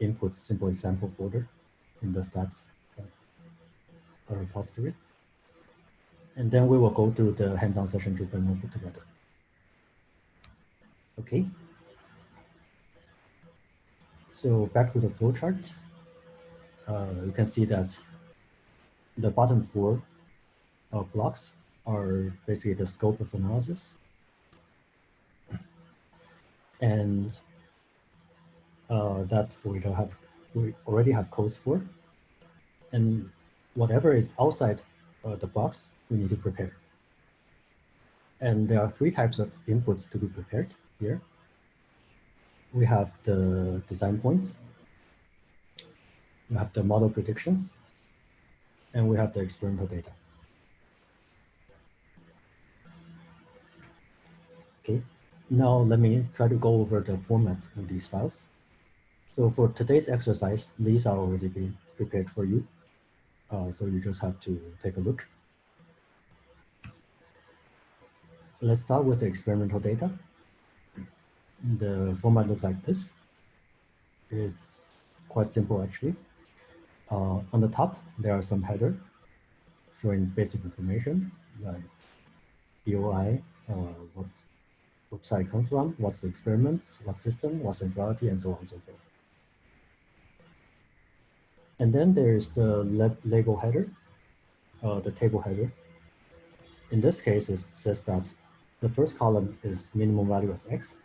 input simple example folder in the stats uh, repository. And then we will go through the hands-on session Jupyter notebook together. Okay. So back to the flowchart. Uh, you can see that the bottom four uh, blocks are basically the scope of analysis. And uh, that we don't have, we already have codes for. And whatever is outside uh, the box, we need to prepare. And there are three types of inputs to be prepared here. We have the design points, we have the model predictions, and we have the experimental data. Okay, now let me try to go over the format of these files. So for today's exercise, these are already being prepared for you. Uh, so you just have to take a look. Let's start with the experimental data. The format looks like this. It's quite simple actually. Uh, on the top, there are some header showing basic information like DOI, uh, what website comes from, what's the experiments, what system, what centrality, and so on and so forth. And then there's the label header, uh, the table header. In this case, it says that the first column is minimum value of x,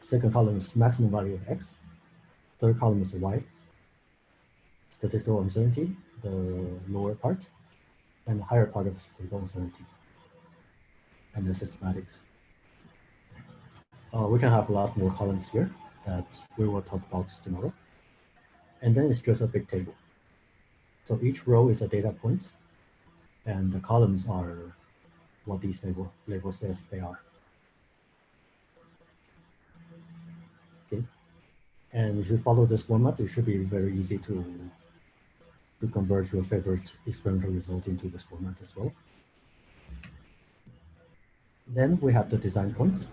second column is maximum value of x, third column is y, statistical uncertainty, the lower part, and the higher part of statistical uncertainty, and the systematics. Uh, we can have a lot more columns here that we will talk about tomorrow. And then it's just a big table. So each row is a data point, and the columns are what these label, label says they are. Okay. And if you follow this format, it should be very easy to, to convert your favorite experimental result into this format as well. Then we have the design points.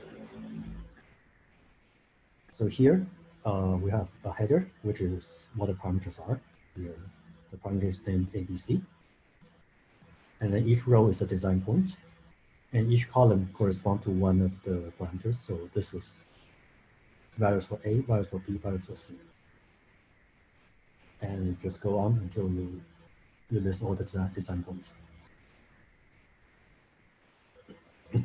So here uh, we have a header, which is what the parameters are. Here, the parameters named ABC. And then each row is a design point, and each column corresponds to one of the parameters. So this is values for A, values for B, values for C. And you just go on until you, you list all the design, design points.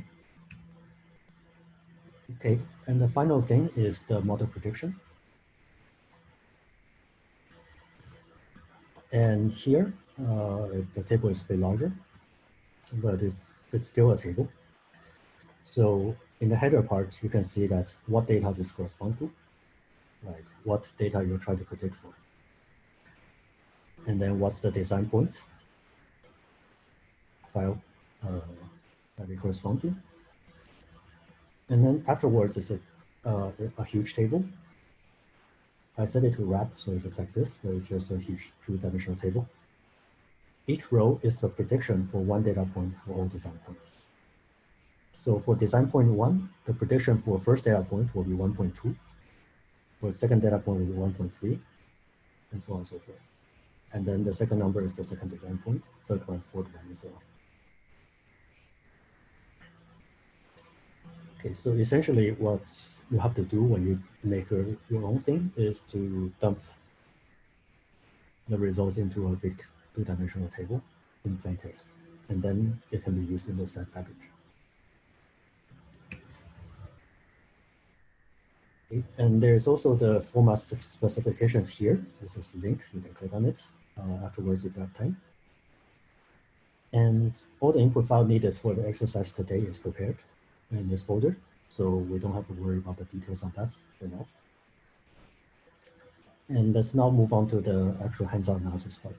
Okay, and the final thing is the model prediction. And here, uh, the table is a bit larger, but it's, it's still a table. So in the header part, you can see that what data this corresponds to, like what data you're trying to predict for. And then what's the design point file uh, that they correspond to. And then afterwards is a, uh, a huge table I set it to wrap, so it looks like this, where it's just a huge two-dimensional table. Each row is a prediction for one data point for all design points. So for design point one, the prediction for first data point will be 1.2. For second data point will be 1.3, and so on and so forth. And then the second number is the second design point, third one, fourth one, and so on. Okay, so essentially what you have to do when you make your, your own thing is to dump the results into a big two-dimensional table in plain text, and then it can be used in the stat package. Okay. And there's also the format specifications here. This is the link, you can click on it uh, afterwards if you have time. And all the input file needed for the exercise today is prepared in this folder. So we don't have to worry about the details on that for now. And let's now move on to the actual hands-on analysis part.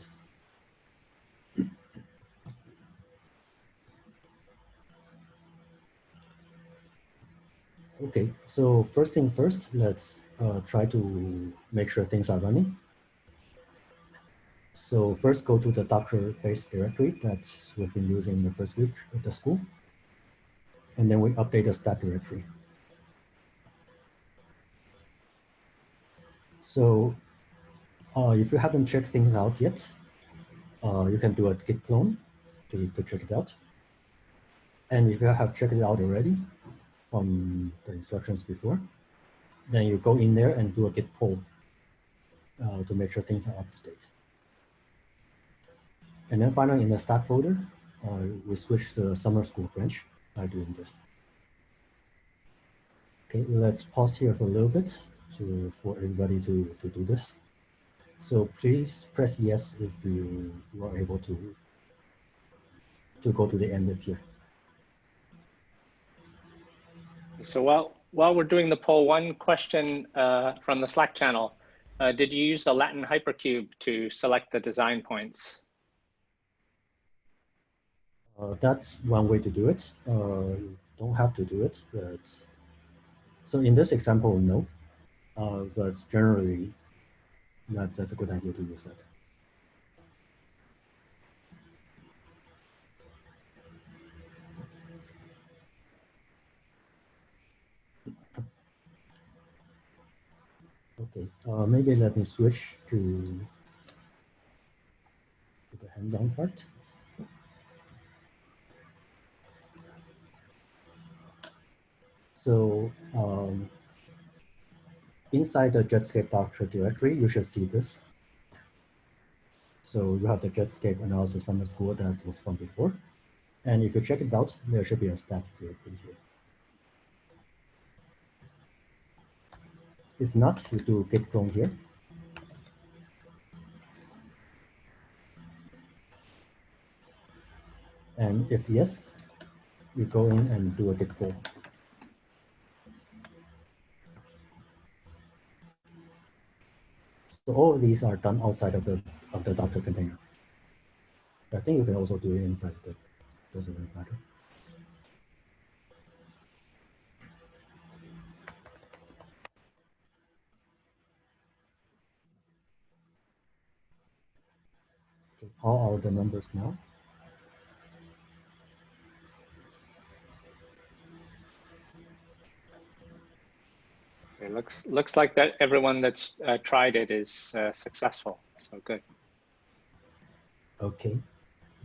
Okay, so first thing first, let's uh, try to make sure things are running. So first go to the Docker base directory that we've been using the first week of the school and then we update the stat directory. So uh, if you haven't checked things out yet, uh, you can do a git clone to, to check it out. And if you have checked it out already from the instructions before, then you go in there and do a git pull uh, to make sure things are up to date. And then finally in the stat folder, uh, we switch the summer school branch by doing this. Okay, let's pause here for a little bit to, for everybody to, to do this. So please press yes if you, are able to, to go to the end of here. So while, while we're doing the poll, one question uh, from the Slack channel. Uh, did you use the Latin hypercube to select the design points? Uh, that's one way to do it. Uh, you don't have to do it, but so in this example, no. Uh, but generally, that, that's a good idea to use that. Okay, uh, maybe let me switch to, to the hands-on part. So um, inside the Jetscape Docker directory, you should see this. So you have the Jetscape and also summer school that was from before. And if you check it out, there should be a static directory here. If not, you do git clone here. And if yes, you go in and do a git pull. So all of these are done outside of the of the Docker container. I think you can also do it inside. That doesn't really matter. How are the numbers now? It looks looks like that everyone that's uh, tried it is uh, successful. So good. Okay,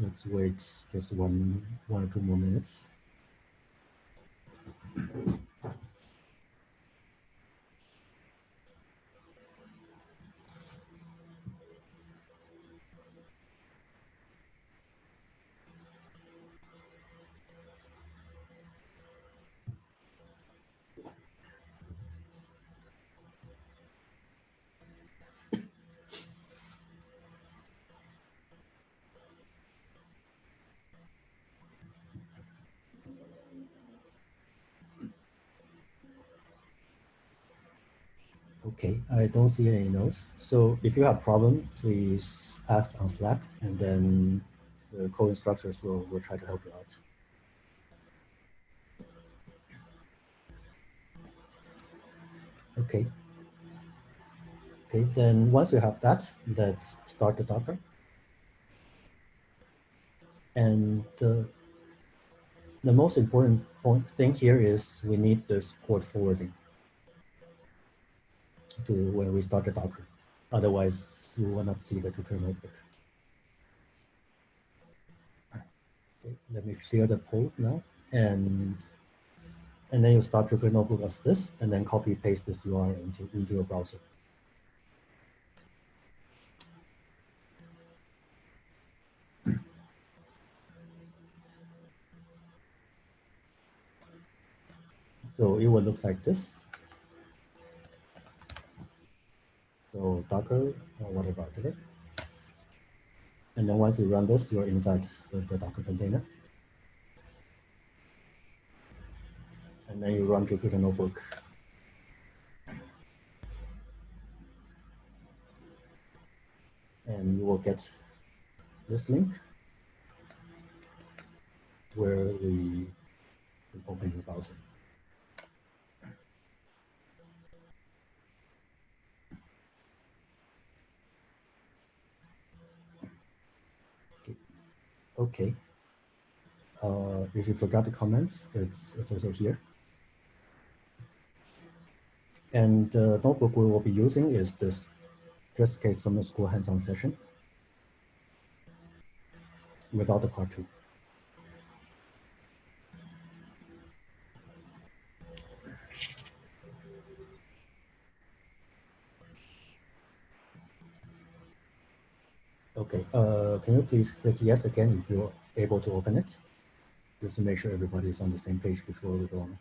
let's wait just one one or two more minutes. Okay, I don't see any notes. So if you have problem, please ask on Slack and then the co-instructors will, will try to help you out. Okay. Okay, then once you have that, let's start the Docker. And uh, the most important point thing here is we need the port forwarding to when we start the Docker. Otherwise, you will not see the Jupyter notebook. Okay, let me clear the poll now, and and then you start Jupyter notebook as this, and then copy paste this URL into into your browser. So it will look like this. So Docker or whatever, okay? And then once you run this, you're inside the, the Docker container. And then you run Jupyter Notebook. And you will get this link where we open your browser. Okay. Uh, if you forgot the comments, it's, it's also here. And the notebook we will be using is this came from the school hands-on session without the part two. Okay, uh, can you please click yes again if you're able to open it? Just to make sure everybody is on the same page before we go on.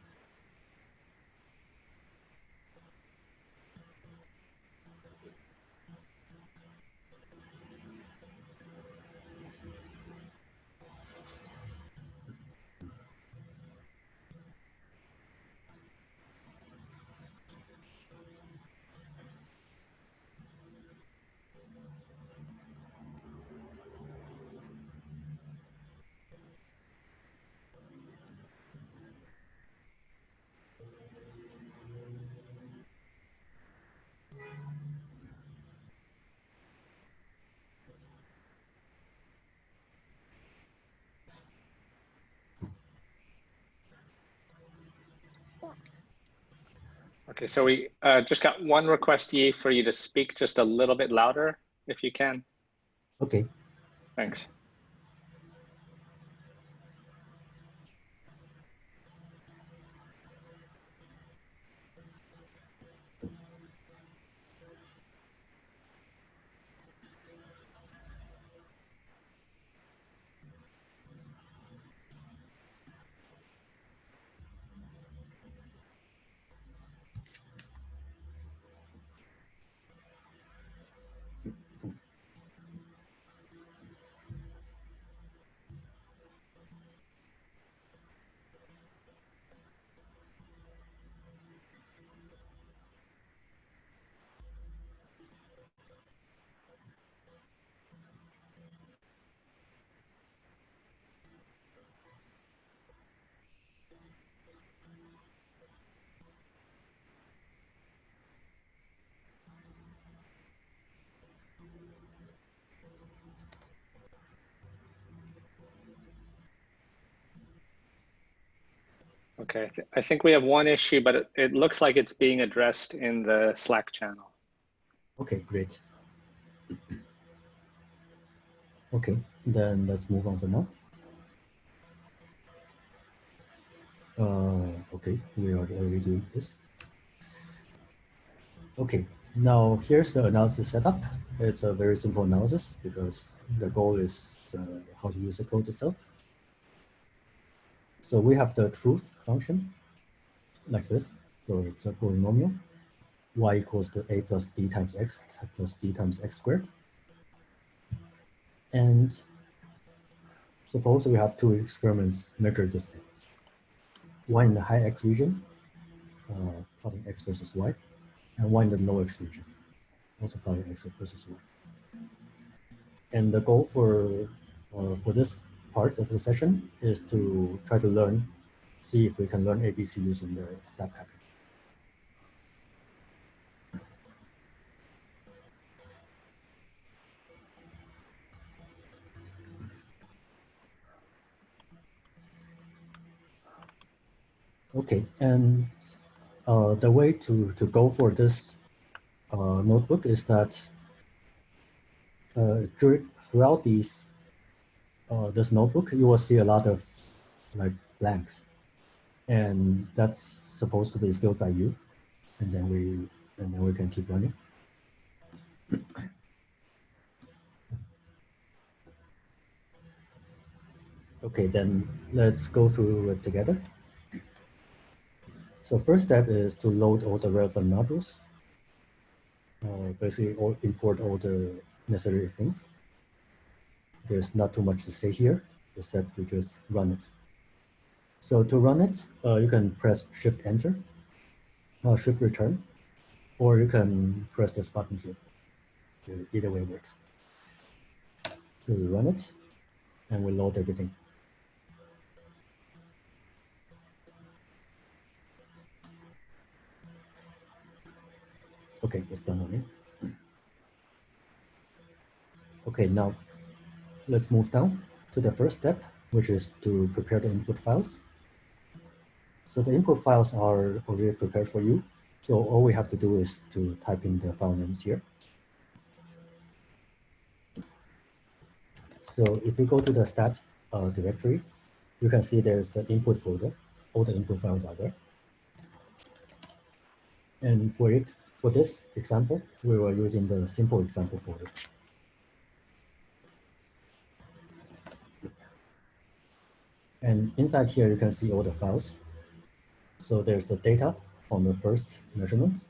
Okay, so we uh, just got one request, Yi, for you to speak just a little bit louder, if you can. Okay, Thanks. Okay, I, th I think we have one issue, but it, it looks like it's being addressed in the Slack channel. okay, great. Okay, then let's move on for now. Uh, okay, we are already doing this. Okay, now here's the analysis setup. It's a very simple analysis because the goal is uh, how to use the code itself. So we have the truth function like this. So it's a polynomial. y equals to a plus b times x plus c times x squared. And suppose we have two experiments measure this thing. One in the high x region, uh, plotting x versus y, and one in the low x region, also plotting x versus y. And the goal for uh, for this part of the session is to try to learn, see if we can learn ABC using the stat package. Okay, and uh, the way to, to go for this uh, notebook is that uh, throughout these uh, this notebook, you will see a lot of like blanks, and that's supposed to be filled by you, and then we and then we can keep running. okay, then let's go through it together. So first step is to load all the relevant modules. Uh, basically, all, import all the necessary things. There's not too much to say here, except to just run it. So to run it, uh, you can press Shift Enter, uh, Shift Return, or you can press this button here. Either way works. So we run it, and we load everything. Okay, it's done already. Okay, now let's move down to the first step, which is to prepare the input files. So the input files are already prepared for you. So all we have to do is to type in the file names here. So if you go to the stat uh, directory, you can see there's the input folder. All the input files are there. And for, for this example, we were using the simple example folder. And inside here, you can see all the files. So there's the data from the first measurement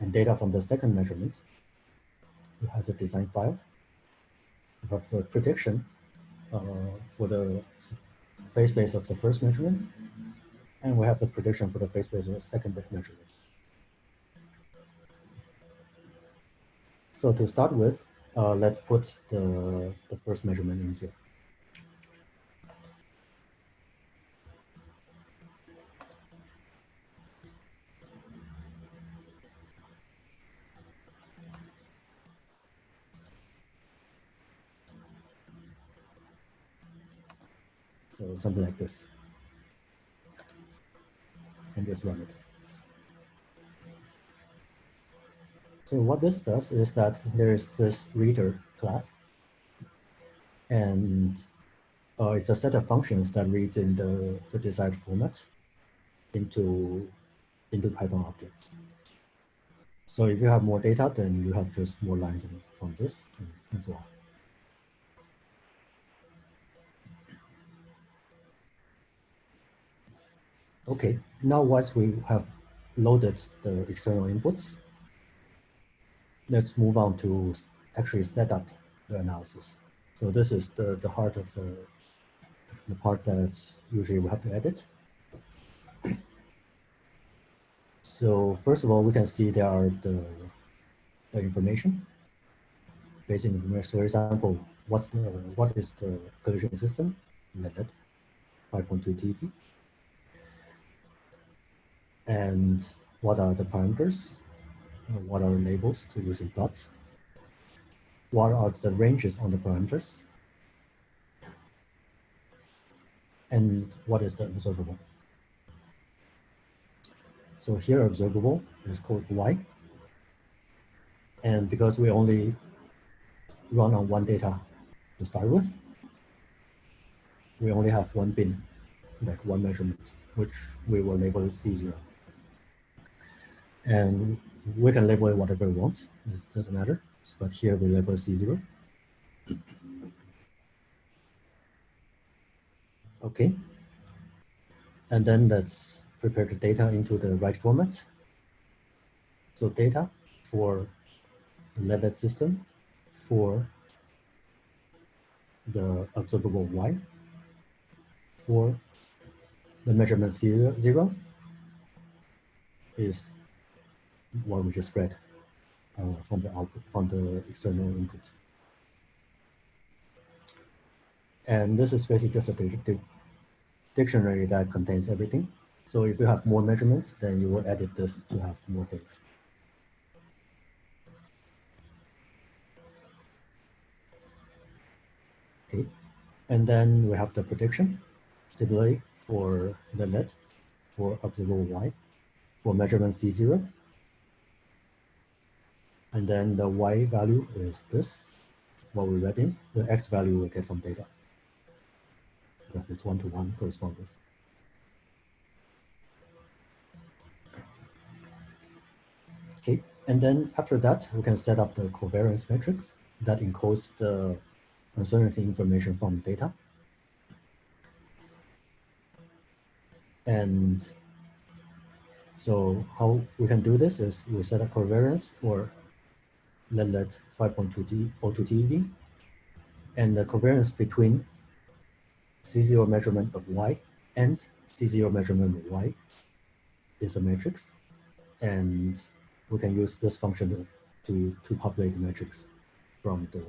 and data from the second measurement. You have the design file. You have the prediction uh, for the phase space of the first measurement. And we have the prediction for the phase space of the second measurement. So to start with, uh, let's put the, the first measurement in here. So something like this. And just run it. So what this does is that there is this reader class. And uh, it's a set of functions that reads in the, the desired format into, into Python objects. So if you have more data, then you have just more lines from this and so on. Okay, now once we have loaded the external inputs, let's move on to actually set up the analysis. So this is the, the heart of the, the part that usually we have to edit. So first of all, we can see there are the, the information, basic information. So for example, what's the, what is the collision system? Let 5.2 TeV and what are the parameters, uh, what are labels to use in plots, what are the ranges on the parameters, and what is the observable. So here observable is called y. And because we only run on one data to start with, we only have one bin, like one measurement, which we will label C0 and we can label it whatever we want. It doesn't matter. But here we label C0. Okay. And then let's prepare the data into the right format. So data for the leadlet system for the observable Y for the measurement zero is what we just read uh, from the output, from the external input. And this is basically just a di di dictionary that contains everything. So if you have more measurements, then you will edit this to have more things. Okay, and then we have the prediction. Similarly, for the lead, for observable y, for measurement C0, and then the y value is this, what we read in. The x value we get from data. Because it's one-to-one -one correspondence. Okay, and then after that, we can set up the covariance matrix that encodes the uncertainty information from data. And so how we can do this is we set a covariance for let 5.2 O2 TeV and the covariance between C0 measurement of Y and C0 measurement of Y is a matrix. And we can use this function to, to populate the matrix from the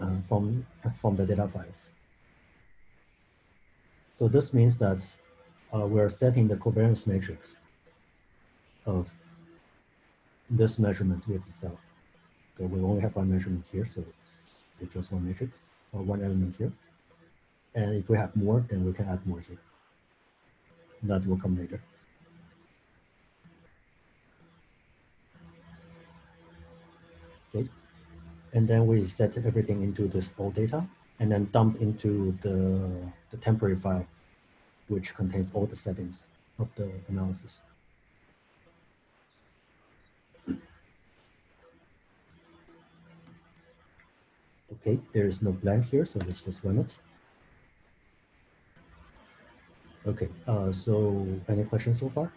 uh, from, from the data files. So this means that uh, we're setting the covariance matrix of this measurement with itself. So we only have one measurement here, so it's, it's just one matrix or one element here. And if we have more, then we can add more here. That will come later. Okay. And then we set everything into this all data and then dump into the, the temporary file, which contains all the settings of the analysis. Okay, there is no blank here, so let's just run it. Okay, uh, so any questions so far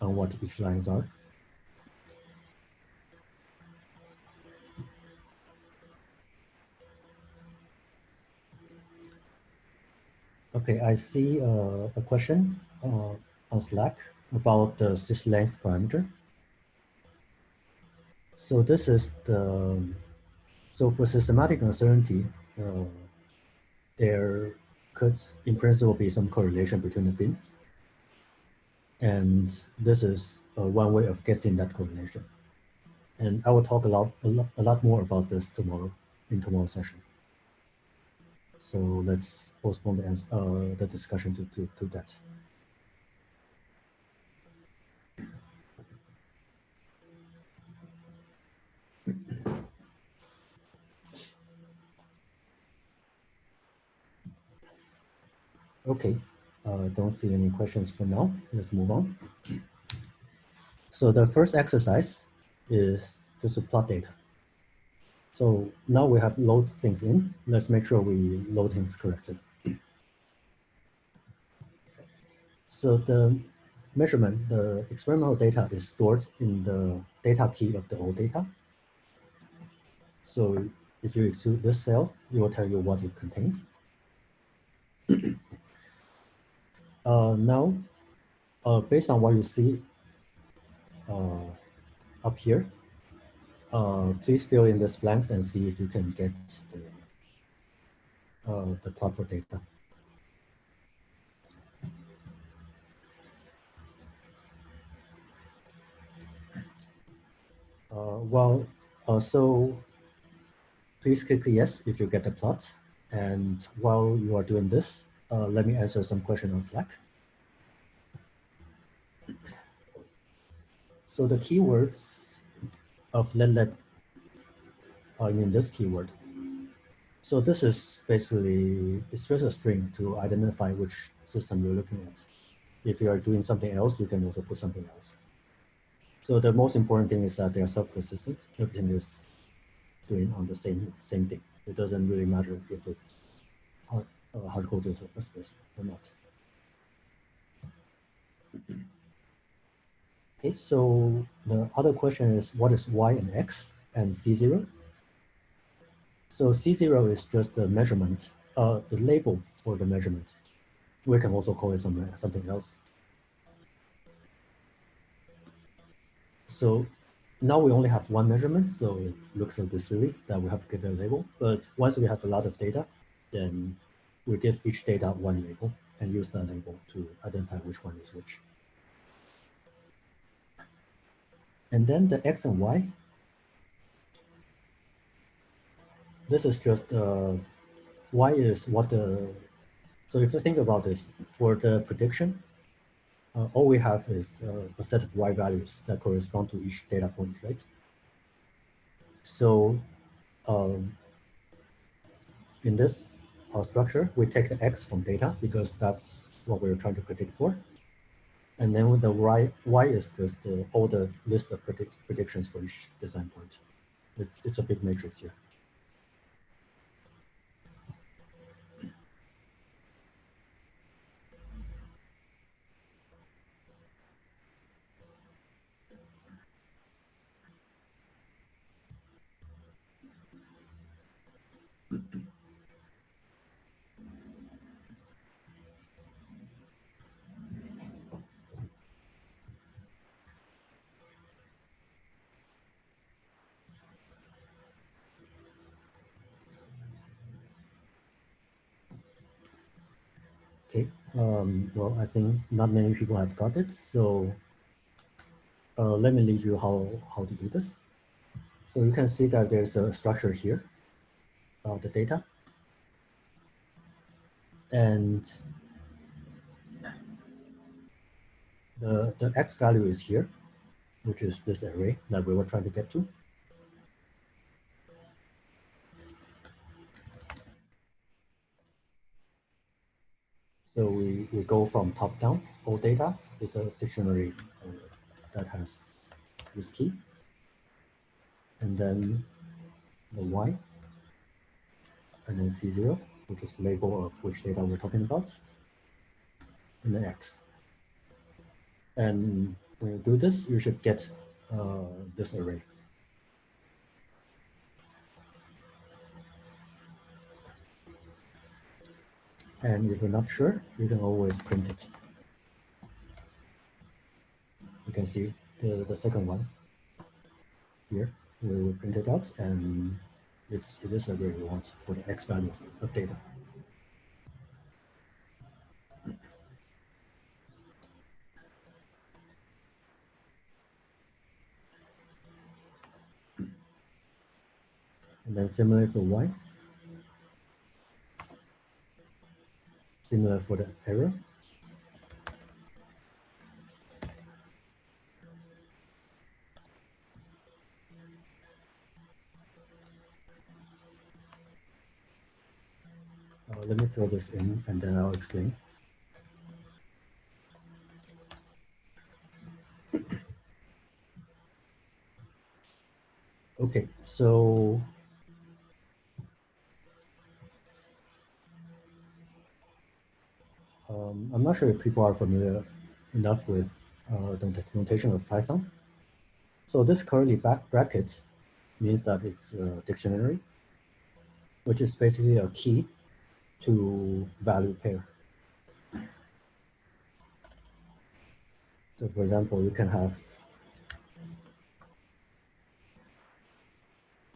on what each lines are? Okay, I see uh, a question uh, on Slack about the sys length parameter. So this is the, so for systematic uncertainty, uh, there could in principle be some correlation between the bins. And this is uh, one way of guessing that correlation. And I will talk a lot, a lot, a lot more about this tomorrow in tomorrow's session. So let's postpone the, uh, the discussion to, to, to that. Okay, uh, don't see any questions for now. Let's move on. So the first exercise is just to plot data. So now we have load things in. Let's make sure we load things correctly. So the measurement, the experimental data is stored in the data key of the all data. So if you execute this cell, it will tell you what it contains. uh, now, uh, based on what you see uh, up here, uh, please fill in this blanks and see if you can get the, uh, the plot for data. Uh, well, so please click yes if you get the plot. And while you are doing this, uh, let me answer some questions on Slack. So the keywords of let let I mean this keyword. So this is basically it's just a string to identify which system you're looking at. If you are doing something else, you can also put something else. So the most important thing is that they are self-consistent. Everything is doing on the same same thing. It doesn't really matter if it's uh, hard coded as this or not. Okay, so the other question is what is y and x and c0? So c0 is just the measurement, uh, the label for the measurement. We can also call it something, something else. So now we only have one measurement, so it looks a bit silly that we have to give it a label. But once we have a lot of data, then we give each data one label and use that label to identify which one is which. And then the X and Y, this is just, uh, Y is what the, so if you think about this, for the prediction, uh, all we have is uh, a set of Y values that correspond to each data point, right? So um, in this uh, structure, we take the X from data because that's what we're trying to predict for. And then the y, y is just uh, all the list of predict, predictions for each design point. It's, it's a big matrix here. Okay, um, well, I think not many people have got it. So uh, let me lead you how, how to do this. So you can see that there's a structure here, of the data. And the, the X value is here. which is this array that we were trying to get to. So we, go from top down, all data is a dictionary uh, that has this key. And then the Y, and then C0, which is label of which data we're talking about, and then X. And when you do this, you should get uh, this array. And if you're not sure, you can always print it. You can see the, the second one here. We will print it out and it's, it is a we want for the x value of data. And then similar for y. Similar for the error. Uh, let me fill this in and then I'll explain. Okay, so um, I'm not sure if people are familiar enough with uh, the notation of Python. So this curly back bracket means that it's a dictionary, which is basically a key to value pair. So for example, you can have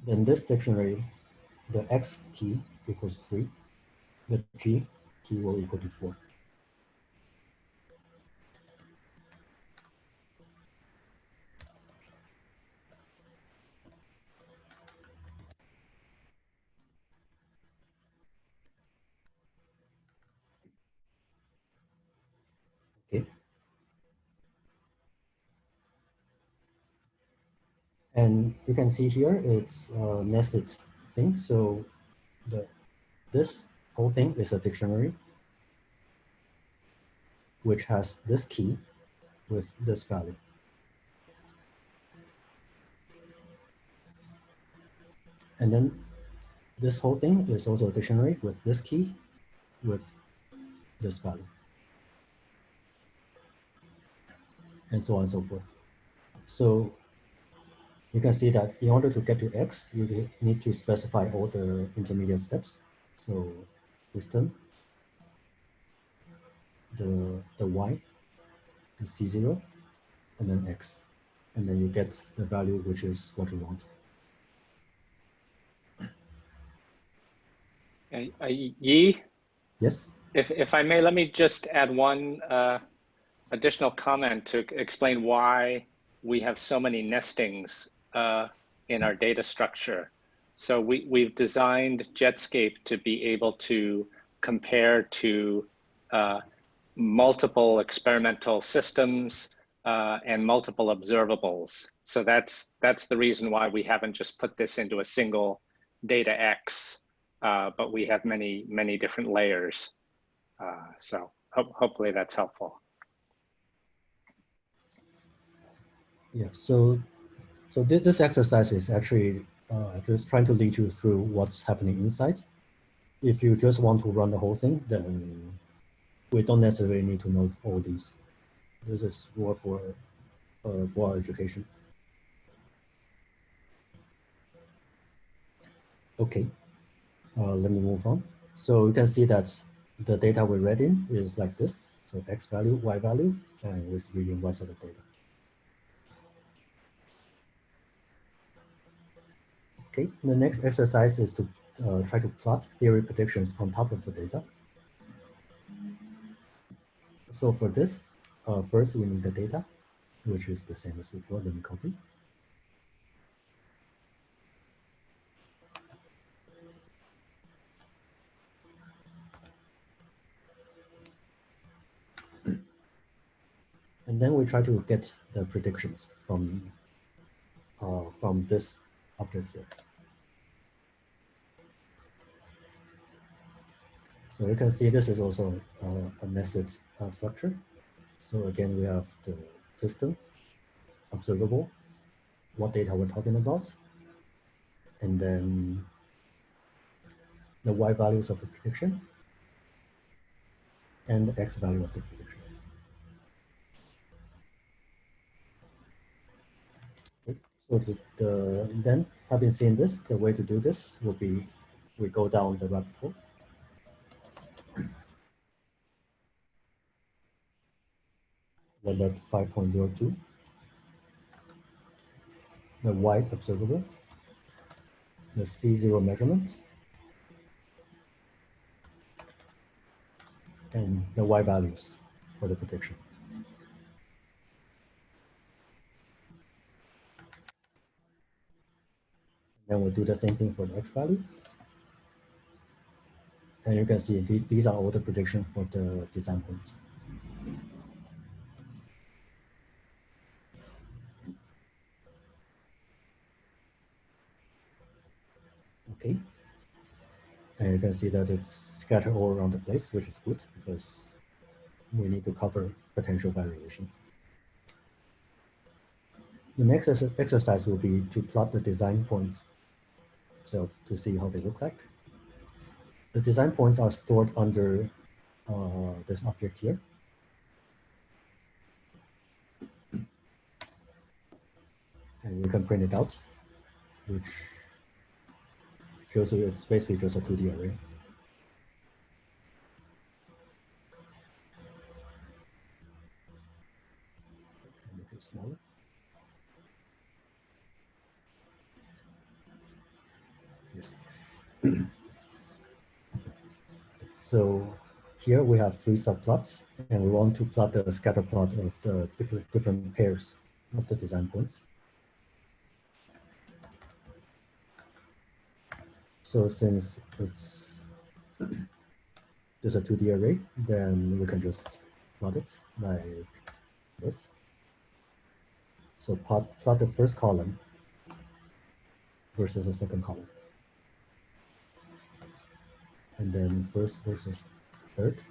in this dictionary, the X key equals three, the G key will equal to four. And you can see here, it's a nested thing. So the this whole thing is a dictionary, which has this key with this value. And then this whole thing is also a dictionary with this key with this value. And so on and so forth. So you can see that in order to get to X, you need to specify all the intermediate steps. So system, the, the Y, the C0, and then X. And then you get the value, which is what you want. Uh, Yi? Yes? If, if I may, let me just add one uh, additional comment to explain why we have so many nestings uh, in our data structure. So we, we've designed Jetscape to be able to compare to uh, multiple experimental systems uh, and multiple observables. So that's, that's the reason why we haven't just put this into a single data X, uh, but we have many, many different layers. Uh, so ho hopefully that's helpful. Yeah, so so th this exercise is actually uh, just trying to lead you through what's happening inside. If you just want to run the whole thing, then we don't necessarily need to know all these. This is more for, uh, for our education. Okay, uh, let me move on. So you can see that the data we read in is like this. So X value, Y value, and with reading Y set of data. Okay, the next exercise is to uh, try to plot theory predictions on top of the data. So for this, uh, first we need the data, which is the same as before, let me copy. And then we try to get the predictions from uh, from this object here. So you can see this is also uh, a nested uh, structure. So again, we have the system, observable, what data we're talking about, and then the y values of the prediction, and the x value of the prediction. So the, the, then having seen this, the way to do this will be we go down the rabbit hole. Let 5.02, the y observable, the C0 measurement, and the y values for the prediction. Then we'll do the same thing for the x value. And you can see these, these are all the predictions for the design points. Okay. And you can see that it's scattered all around the place, which is good because we need to cover potential variations. The next exercise will be to plot the design points so to see how they look like. The design points are stored under uh, this object here. And you can print it out, which shows you it's basically just a 2D array. Make it smaller. Yes. so here we have three subplots, and we want to plot the scatter plot of the different, different pairs of the design points. So since it's just a 2D array, then we can just plot it like this. So plot, plot the first column versus the second column and then first versus third.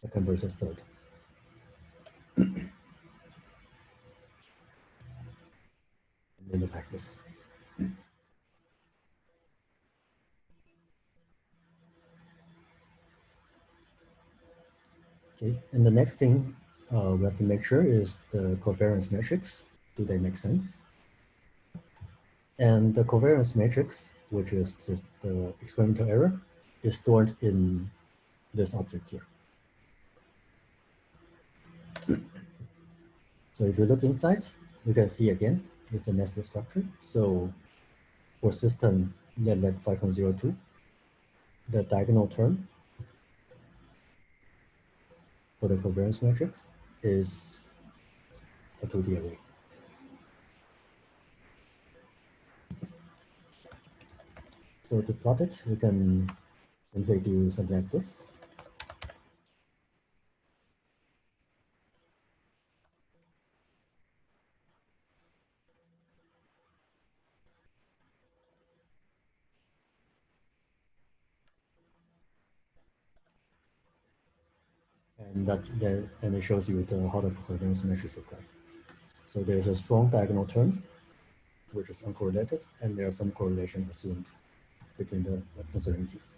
Second versus third. Look like this. Okay, and the next thing uh, we have to make sure is the covariance matrix. Do they make sense? And the covariance matrix, which is just the experimental error, is stored in this object here. so if you look inside, you can see again, it's a nested structure. So for system let 5.02, the diagonal term for the covariance matrix is a 2D array. So to plot it, we can simply do something like this. And that, that and it shows you the how the covariance matrix look like. So there's a strong diagonal term, which is uncorrelated, and there's some correlation assumed between the uncertainties.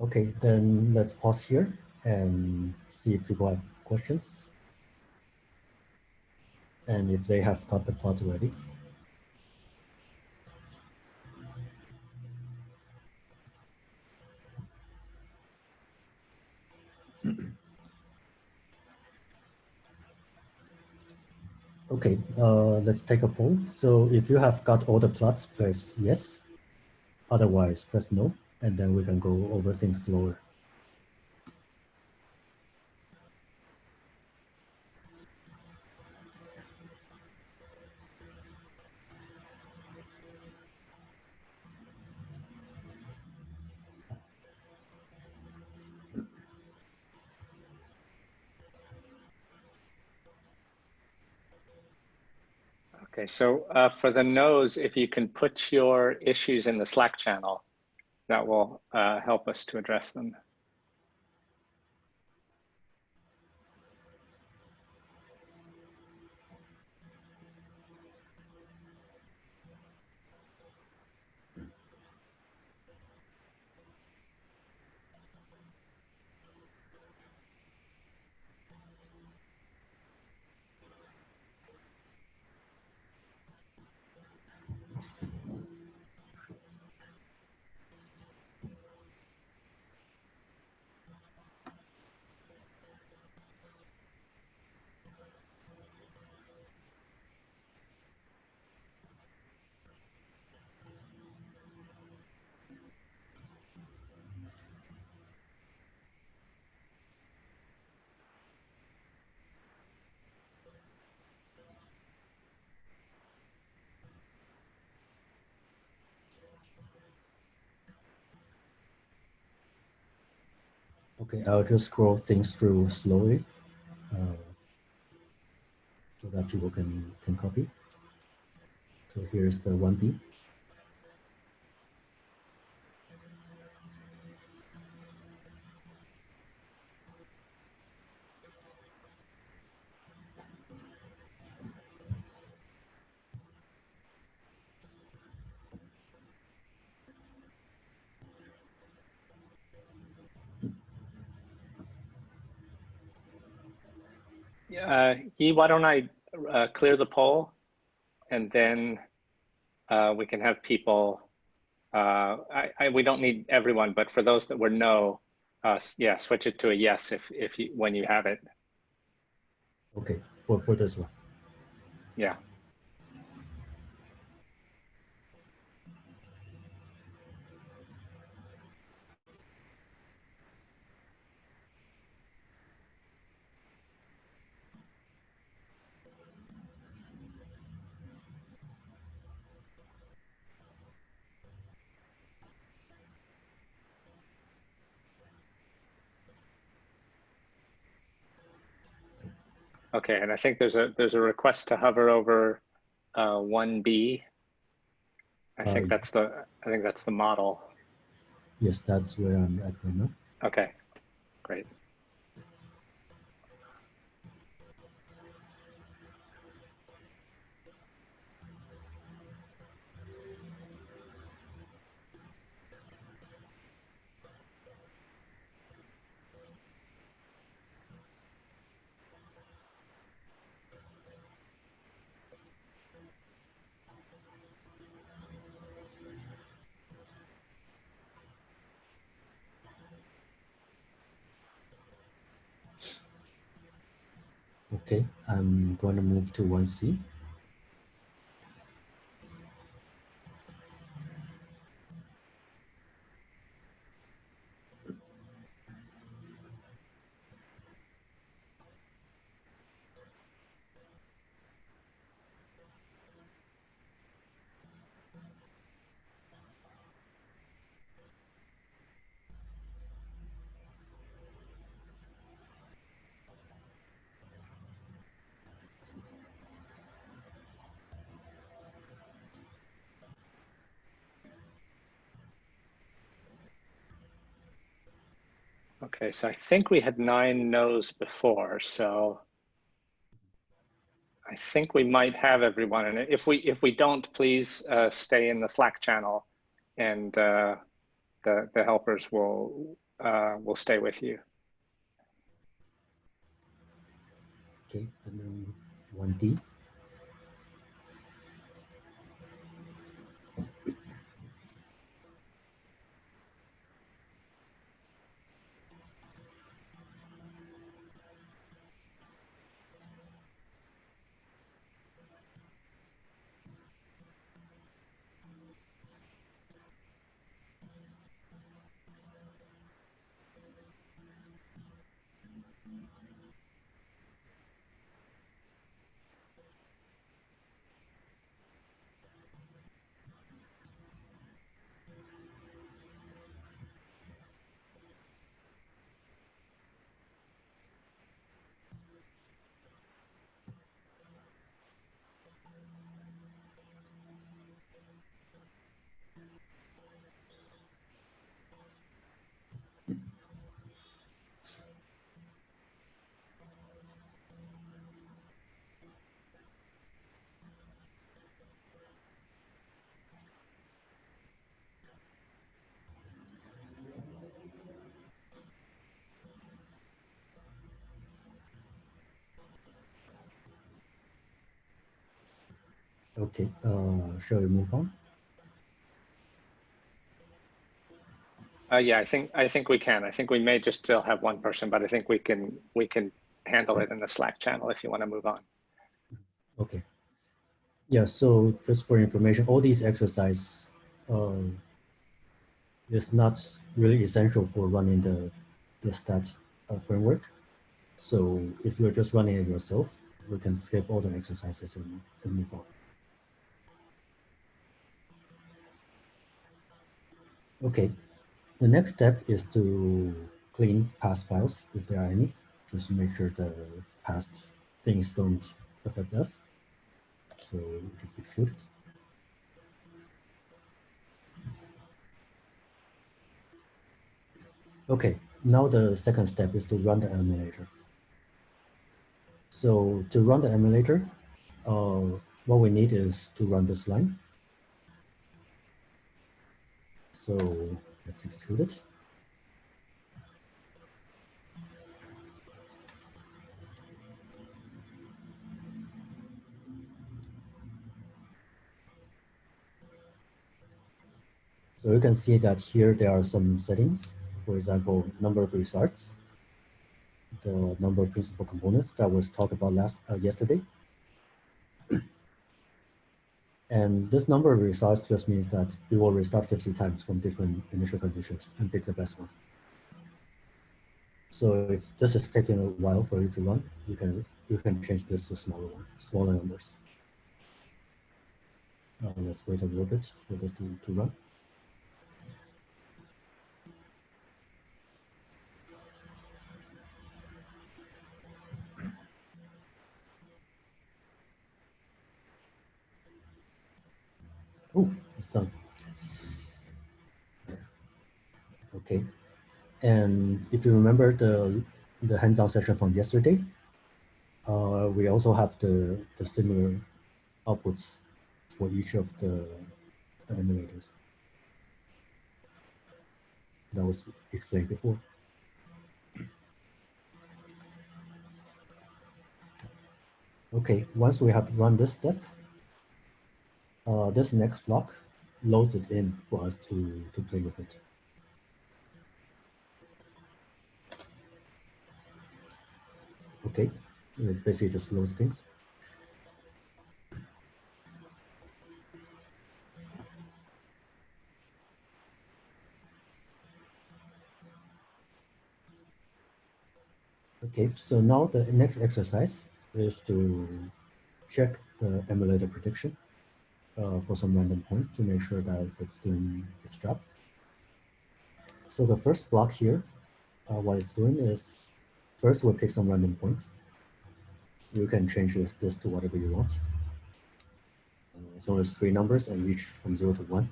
Okay, then let's pause here and see if people have questions. And if they have got the plots already. Okay, uh, let's take a poll. So if you have got all the plots, press yes. Otherwise, press no, and then we can go over things slower. Okay, so uh, for the no's, if you can put your issues in the Slack channel, that will uh, help us to address them. Okay, I'll just scroll things through slowly uh, so that people can, can copy. So here's the 1B. Why don't I uh, clear the poll and then uh, we can have people, uh, I, I, we don't need everyone, but for those that were no, uh, yeah, switch it to a yes if, if you, when you have it. Okay, for, for this one. Yeah. Okay, and I think there's a there's a request to hover over uh, 1B. I think Uh, that's the I think that's the model. Yes, that's where I'm at right now. Okay, great. Okay, I'm going to move to 1C. Okay, so I think we had nine no's before, so I think we might have everyone. And if we if we don't, please uh, stay in the Slack channel, and uh, the the helpers will uh, will stay with you. Okay, and then 1D. Okay, uh, shall we move on? Uh, yeah, I think I think we can. I think we may just still have one person, but I think we can we can handle it in the Slack channel if you want to move on. Okay. Yeah, so just for information, all these exercise uh, is not really essential for running the, the stat uh, framework. So if you're just running it yourself, you can skip all the exercises and, and move on. Okay, the next step is to clean past files if there are any, just to make sure the past things don't affect us. So just exclude it. Okay, now the second step is to run the emulator. So to run the emulator, uh, what we need is to run this line. So let's execute it. So you can see that here there are some settings. For example, number of restarts, the number of principal components that was talked about last uh, yesterday. And this number of restarts just means that we will restart 50 times from different initial conditions and pick the best one. So if this is taking a while for you to run, you can you can change this to smaller one, smaller numbers. Uh, let's wait a little bit for this to, to run. Done. Okay. And if you remember the, the hands-on session from yesterday, uh, we also have the, the similar outputs for each of the, the emulators. That was explained before. Okay, once we have run this step, uh, this next block loads it in for us to, to play with it. Okay, it basically just loads things. Okay, so now the next exercise is to check the emulator prediction uh, for some random point to make sure that it's doing its job. So the first block here, uh, what it's doing is first we'll pick some random point. You can change this to whatever you want. Uh, so it's three numbers and each from zero to one.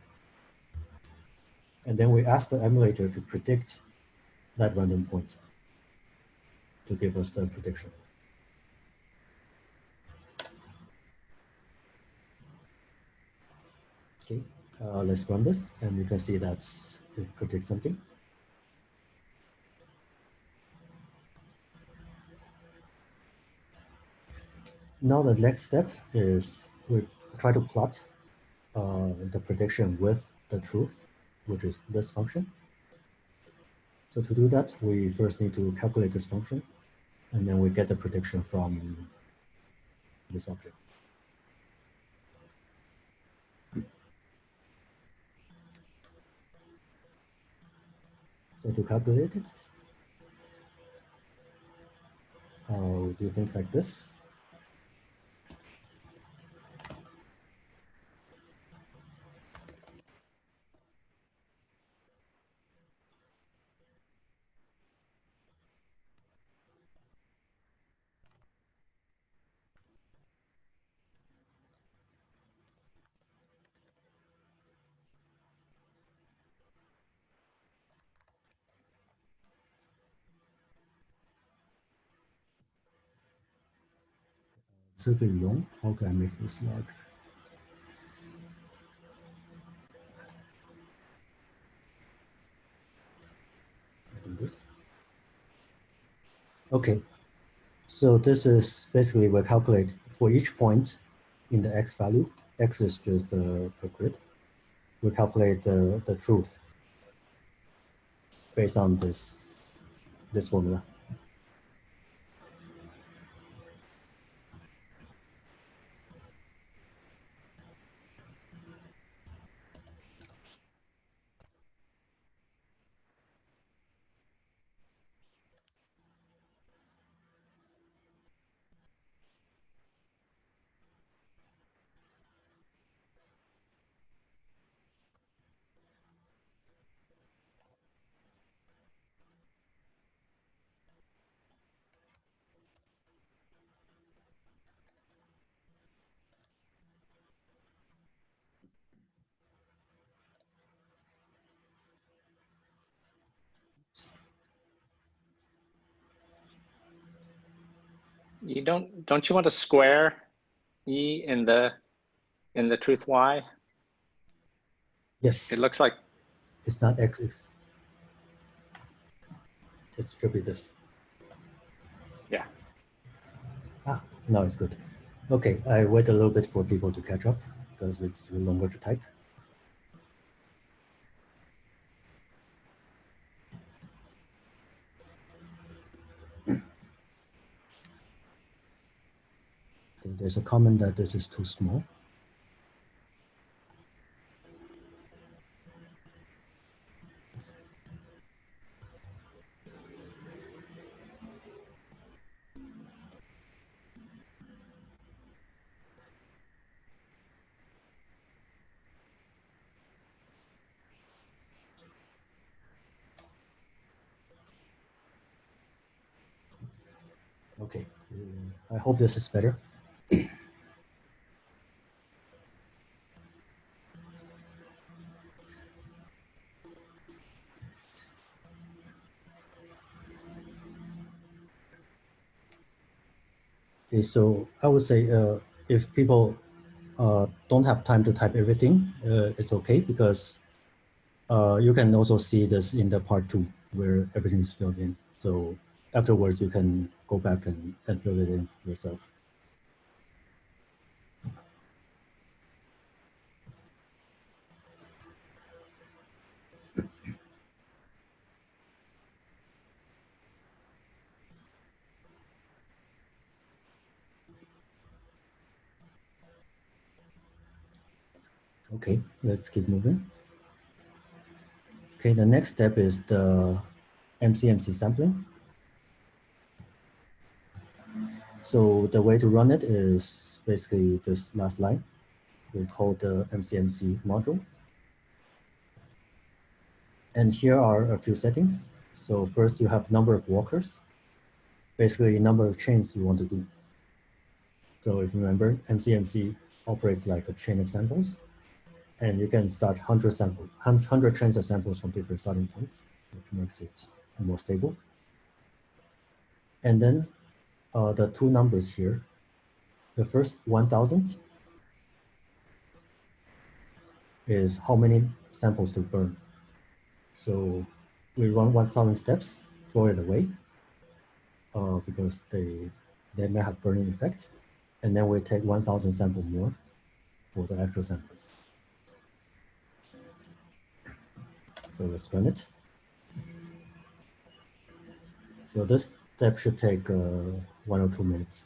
And then we ask the emulator to predict that random point to give us the prediction. Okay, uh, let's run this and you can see that it predicts something. Now the next step is we try to plot uh, the prediction with the truth, which is this function. So to do that, we first need to calculate this function, and then we get the prediction from this object. So to calculate it, uh, do things like this. Bit long. How can I make this larger? This. Okay. So this is basically we calculate for each point in the x value, X is just a, a grid. We calculate the, the truth based on this, this formula. You don't don't you want to square e in the in the truth y? Yes. It looks like it's not x, it's, it should be this. Yeah. Ah, now it's good. Okay, I wait a little bit for people to catch up because it's longer to type. There's a comment that this is too small. Okay, uh, I hope this is better. Okay, so I would say uh, if people uh, don't have time to type everything, uh, it's okay because uh, you can also see this in the part two where everything is filled in. So afterwards, you can go back and, and fill it in yourself. Okay, let's keep moving. Okay, the next step is the MCMC sampling. So the way to run it is basically this last line. We call the MCMC module. And here are a few settings. So first you have number of walkers, basically number of chains you want to do. So if you remember, MCMC operates like a chain of samples and you can start 100 sample, 100 chains of samples from different starting points, which makes it more stable. And then uh, the two numbers here, the first 1000 is how many samples to burn. So we run 1000 steps, throw it away uh, because they, they may have burn-in effect. And then we take 1000 sample more for the actual samples. So let's run it. So this step should take uh, one or two minutes.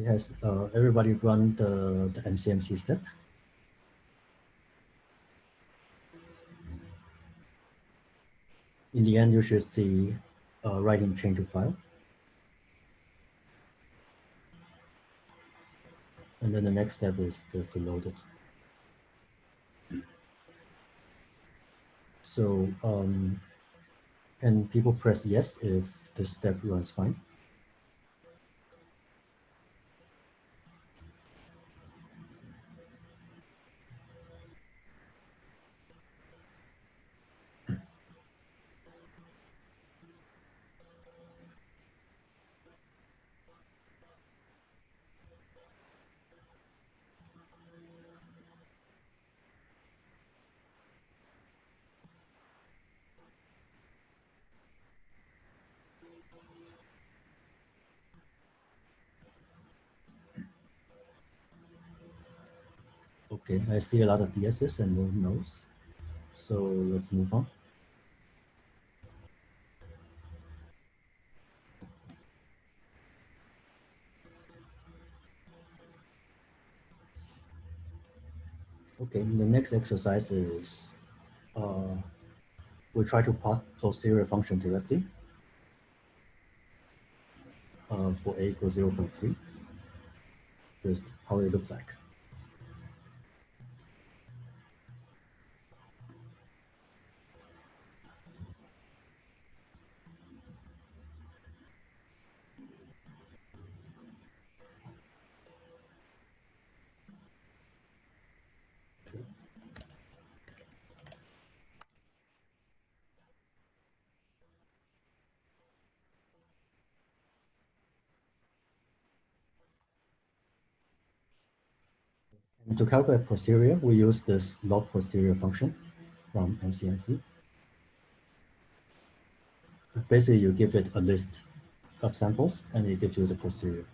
Has uh, everybody run the, the MCMC step? In the end, you should see uh, writing chain to file. And then the next step is just to load it. So um, can people press yes if this step runs fine? Okay, I see a lot of yeses and no nos. So let's move on. Okay, the next exercise is uh, we try to plot posterior function directly uh, for a equals 0 0.3, just how it looks like. And to calculate posterior, we use this log posterior function from MCMC. Basically, you give it a list of samples and it gives you the posterior.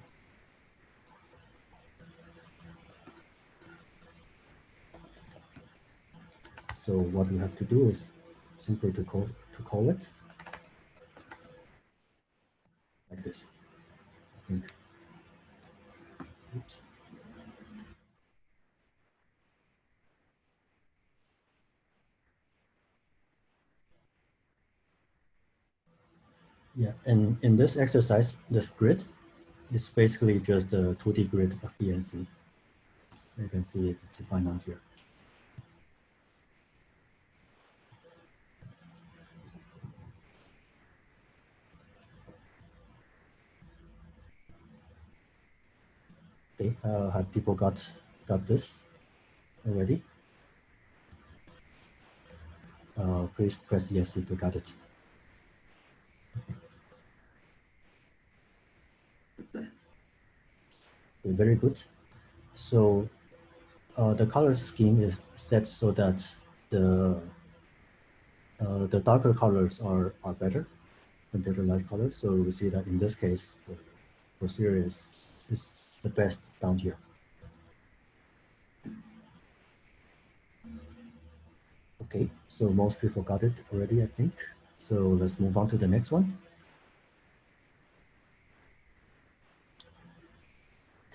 So what we have to do is simply to call to call it like this. I think. Oops. Yeah, and in this exercise, this grid is basically just a 2D grid of BNC. So you can see it's defined on here. Okay, uh, have people got got this already? Uh, please press yes if you got it. Very good. So uh, the color scheme is set so that the uh, the darker colors are, are better compared to light colors. So we see that in this case, the posterior is, is the best down here. Okay, so most people got it already, I think. So let's move on to the next one.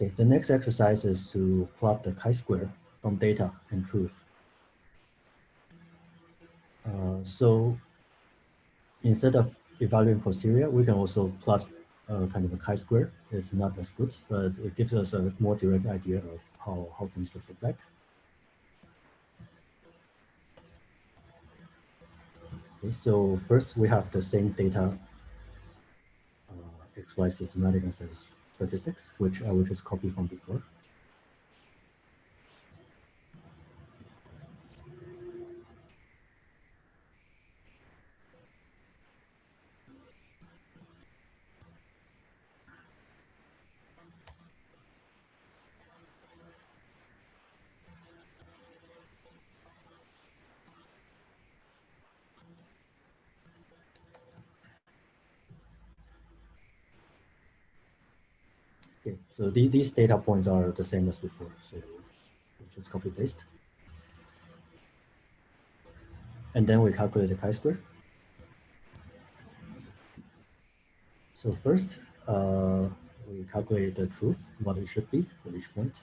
Okay, the next exercise is to plot the chi-square from data and truth. Uh, so instead of evaluating posterior, we can also plot uh, kind of a chi-square. It's not as good, but it gives us a more direct idea of how, how things look like. Okay, so first we have the same data uh, XY systematic and 36, which uh, I will just copy from before. Okay, so the, these data points are the same as before. So just copy paste. And then we calculate the chi-square. So first, uh, we calculate the truth, what it should be for each point.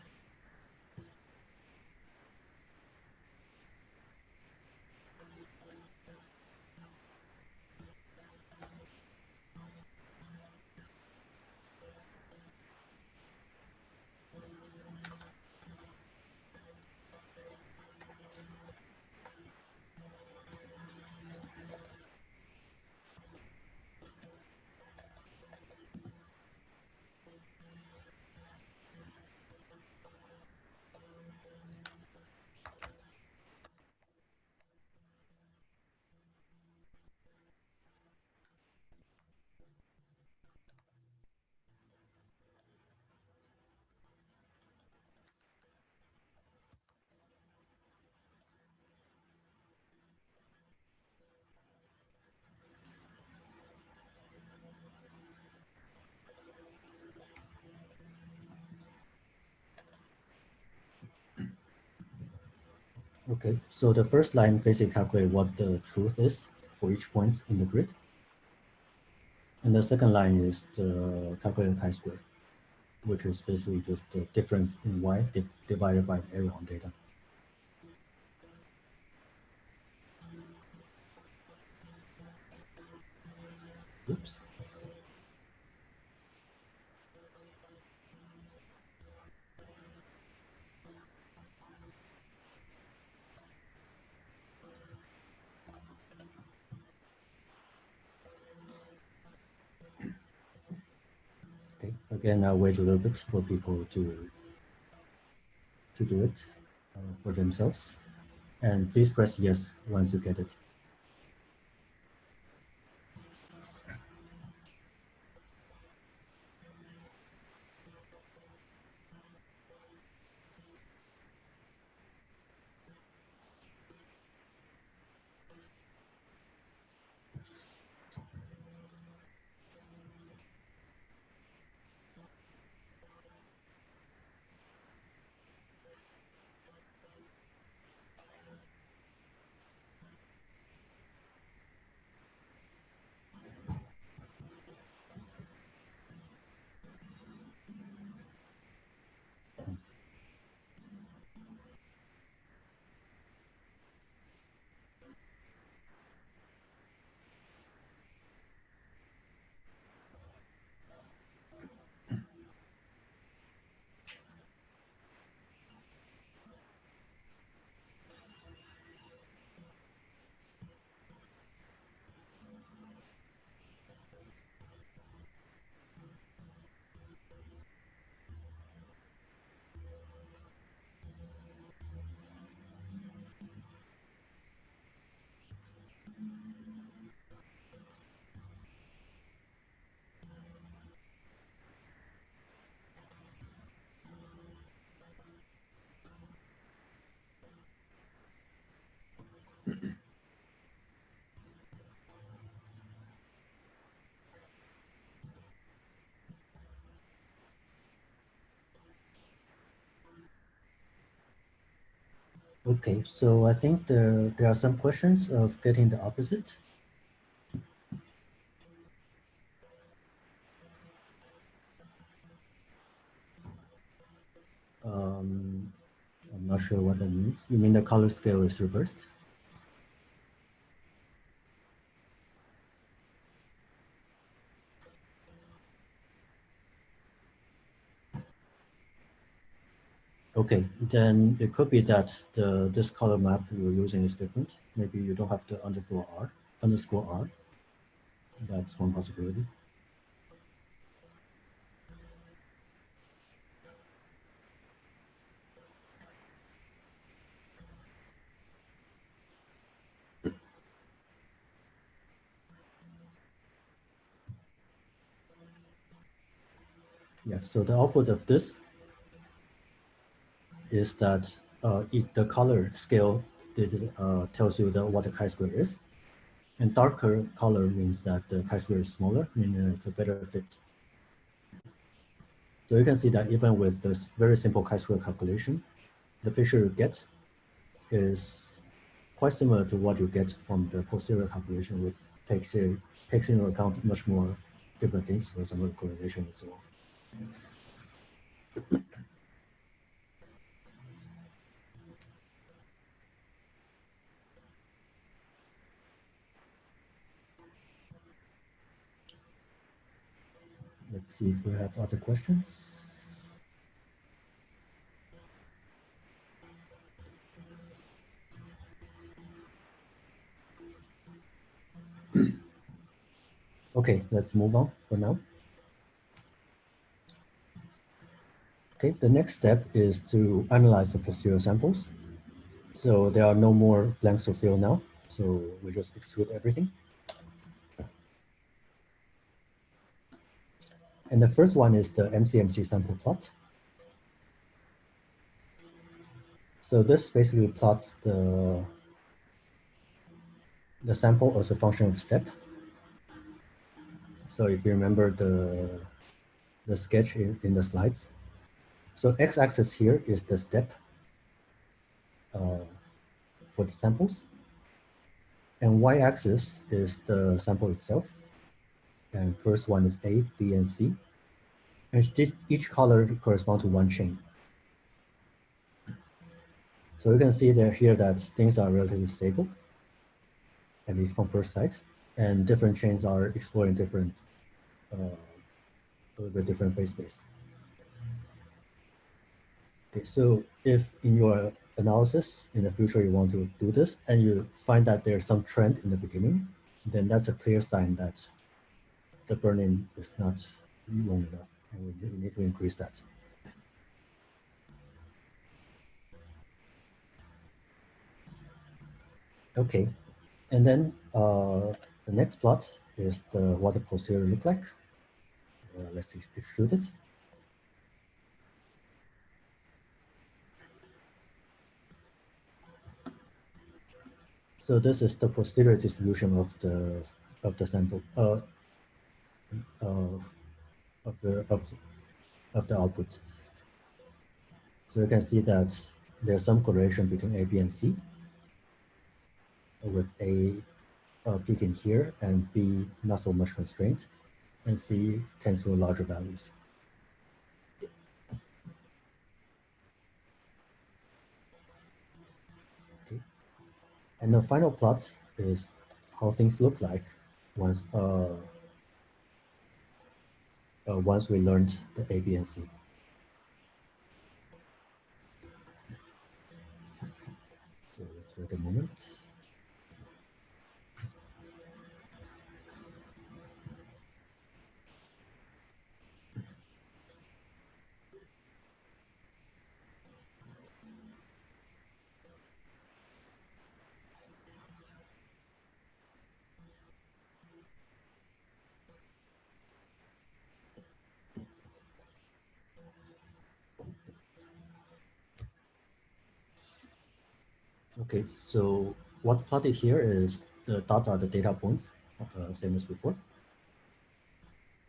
Okay, so the first line basically calculate what the truth is for each point in the grid. And the second line is the calculated chi-square, which is basically just the difference in y di divided by the area on data. Oops. Okay, again, I'll wait a little bit for people to to do it uh, for themselves. And please press yes once you get it. Okay, so I think there, there are some questions of getting the opposite. Um, I'm not sure what that means. You mean the color scale is reversed? Okay, then it could be that the this color map you're using is different. Maybe you don't have to underscore R, underscore R. That's one possibility. Yeah, so the output of this is that uh, it, the color scale it, uh, tells you the, what the chi-square is. And darker color means that the chi-square is smaller, meaning it's a better fit. So you can see that even with this very simple chi-square calculation, the picture you get is quite similar to what you get from the posterior calculation, which takes, takes into account much more different things, for example, correlation and so on. Let's see if we have other questions. okay, let's move on for now. Okay, the next step is to analyze the posterior samples. So there are no more blanks to fill now. So we just exclude everything. And the first one is the MCMC sample plot. So this basically plots the, the sample as a function of step. So if you remember the, the sketch in, in the slides. So x-axis here is the step uh, for the samples. And y-axis is the sample itself. And first one is A, B, and C. And each color corresponds to one chain. So you can see that here that things are relatively stable, at least from first sight, and different chains are exploring different, uh, a little bit different phase space. Okay, so if in your analysis in the future you want to do this and you find that there's some trend in the beginning, then that's a clear sign that the burn-in is not long enough and we need to increase that. Okay, and then uh, the next plot is the what the posterior look like. Uh, let's exclude it. So this is the posterior distribution of the of the sample. Uh, of of the of, of the output. So you can see that there's some correlation between A, B, and C, with A uh, peaking here and B not so much constraint, and C tends to larger values. Okay. And the final plot is how things look like once uh, uh, once we learned the A, B, and C. So let's wait a moment. Okay, so what's plotted here is the dots are the data points, uh, same as before.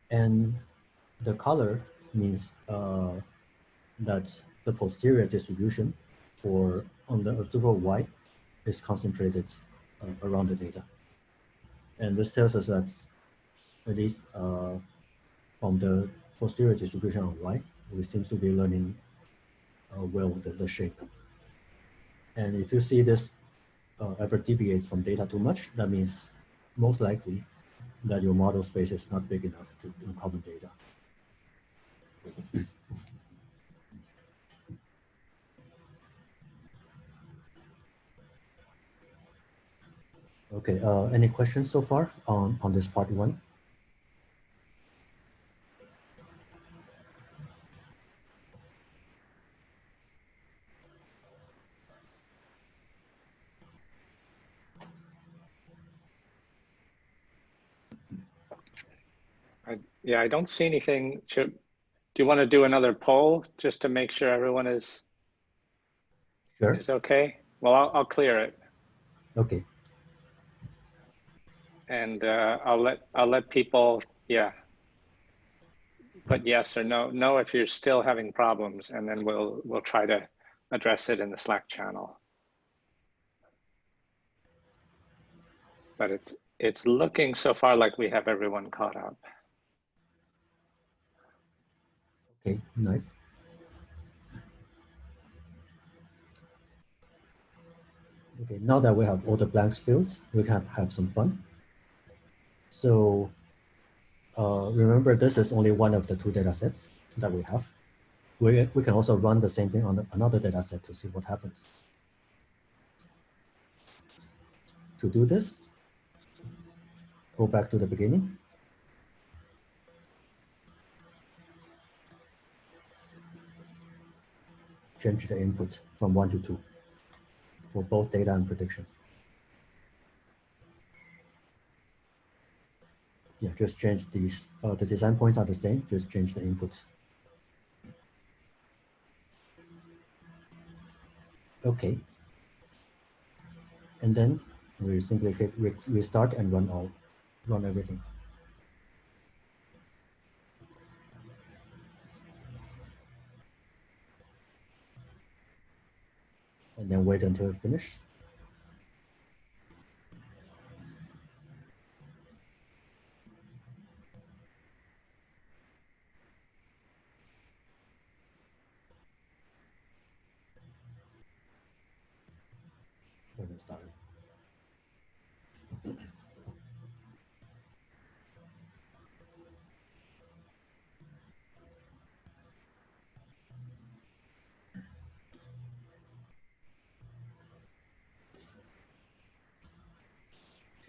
And the color means uh, that the posterior distribution for on the observer Y is concentrated uh, around the data. And this tells us that at least uh, from the posterior distribution on Y, we seem to be learning uh, well the, the shape. And if you see this uh, ever deviates from data too much, that means most likely that your model space is not big enough to encode data. okay, uh, any questions so far on, on this part one? Yeah, I don't see anything. Should, do you want to do another poll just to make sure everyone is sure. is okay? Well, I'll, I'll clear it. Okay. And uh, I'll let I'll let people yeah put yes or no no if you're still having problems, and then we'll we'll try to address it in the Slack channel. But it's it's looking so far like we have everyone caught up. Okay, nice. Okay, now that we have all the blanks filled, we can have some fun. So uh, remember, this is only one of the two data sets that we have. We, we can also run the same thing on another data set to see what happens. To do this, go back to the beginning. Change the input from one to two for both data and prediction. Yeah, just change these. Uh, the design points are the same, just change the input. Okay. And then we simply click restart and run all, run everything. And then wait until it finishes. Sorry.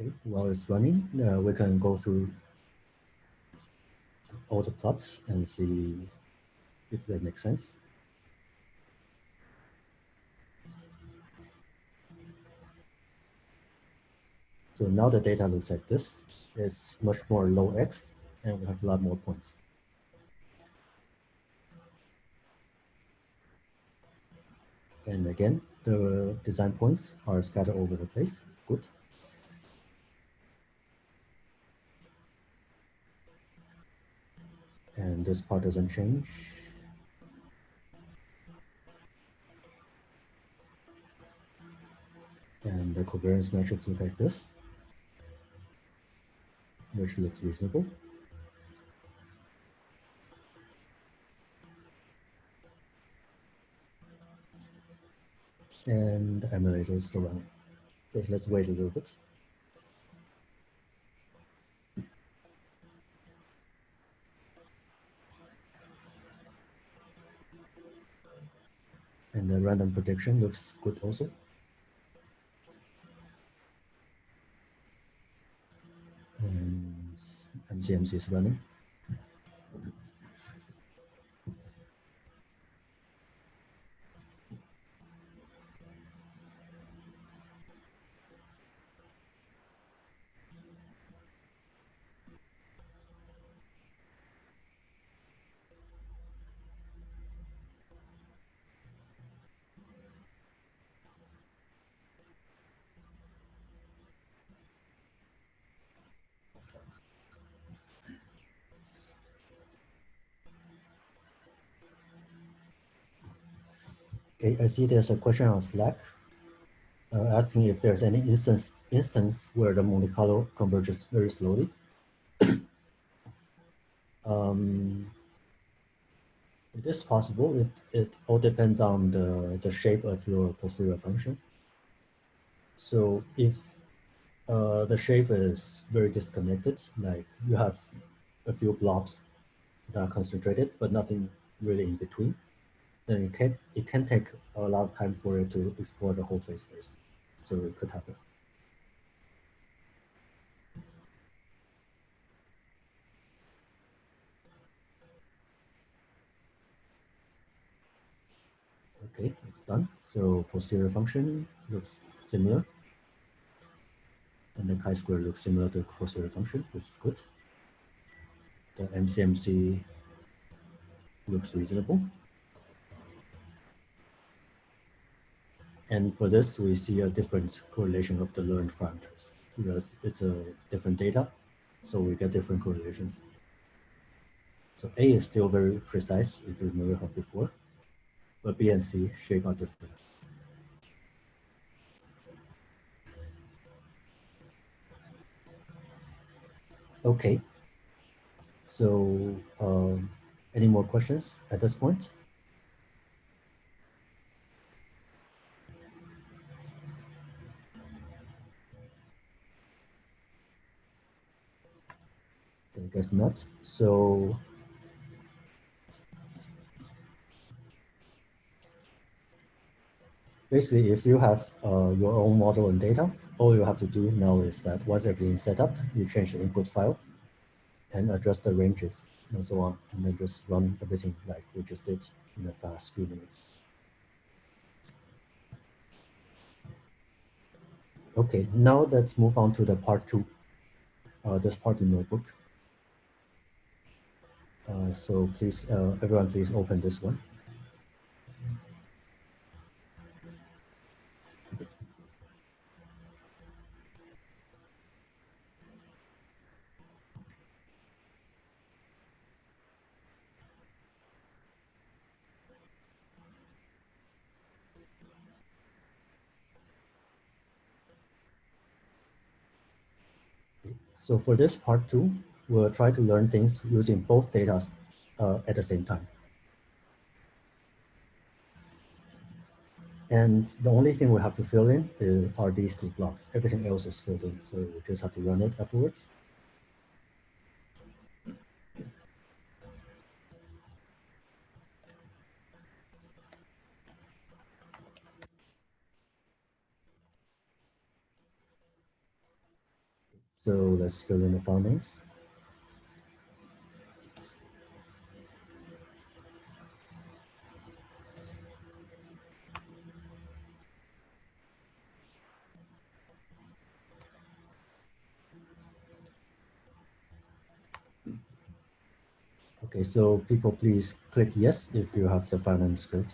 Okay, while it's running, uh, we can go through all the plots and see if they make sense. So now the data looks like this. It's much more low X and we have a lot more points. And again, the design points are scattered over the place. Good. And this part doesn't change. And the covariance matrix looks like this which looks reasonable. And the emulator is still running. Let's wait a little bit. And the random prediction looks good also. And MCMC is running. Okay, I see there's a question on Slack uh, asking if there's any instance instance where the Monte Carlo converges very slowly. um, it is possible. It it all depends on the the shape of your posterior function. So if uh, the shape is very disconnected, like you have a few blobs that are concentrated, but nothing really in between, then it can it can take a lot of time for it to explore the whole phase space. So it could happen. Okay, it's done. So posterior function looks similar. And the chi-square looks similar to posterior function, which is good. The MCMC looks reasonable. And for this, we see a different correlation of the learned parameters because it's a different data, so we get different correlations. So A is still very precise, if you remember how before, but B and C shape are different. Okay, so um, Any more questions at this point? Guess not. So basically, if you have uh, your own model and data, all you have to do now is that once everything set up, you change the input file and adjust the ranges and so on, and then just run everything like we just did in the fast few minutes. Okay, now let's move on to the part two, uh, this part in notebook. Uh, so please, uh, everyone, please open this one. So for this part two, we'll try to learn things using both data uh, at the same time. And the only thing we have to fill in is, are these two blocks. Everything else is filled in, so we just have to run it afterwards. So let's fill in the file names. Okay, so people please click yes if you have the finance name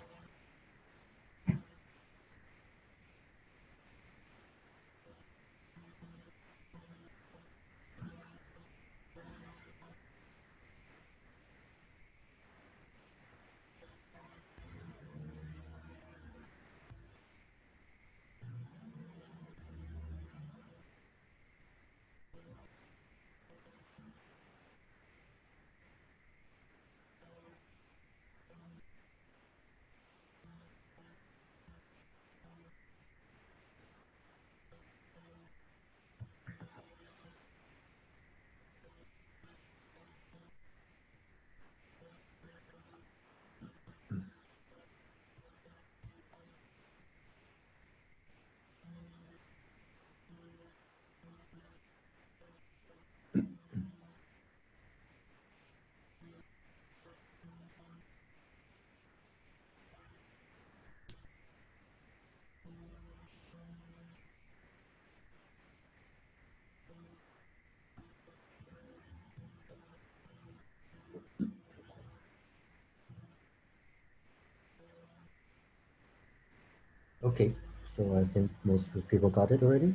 Okay, so I think most people got it already.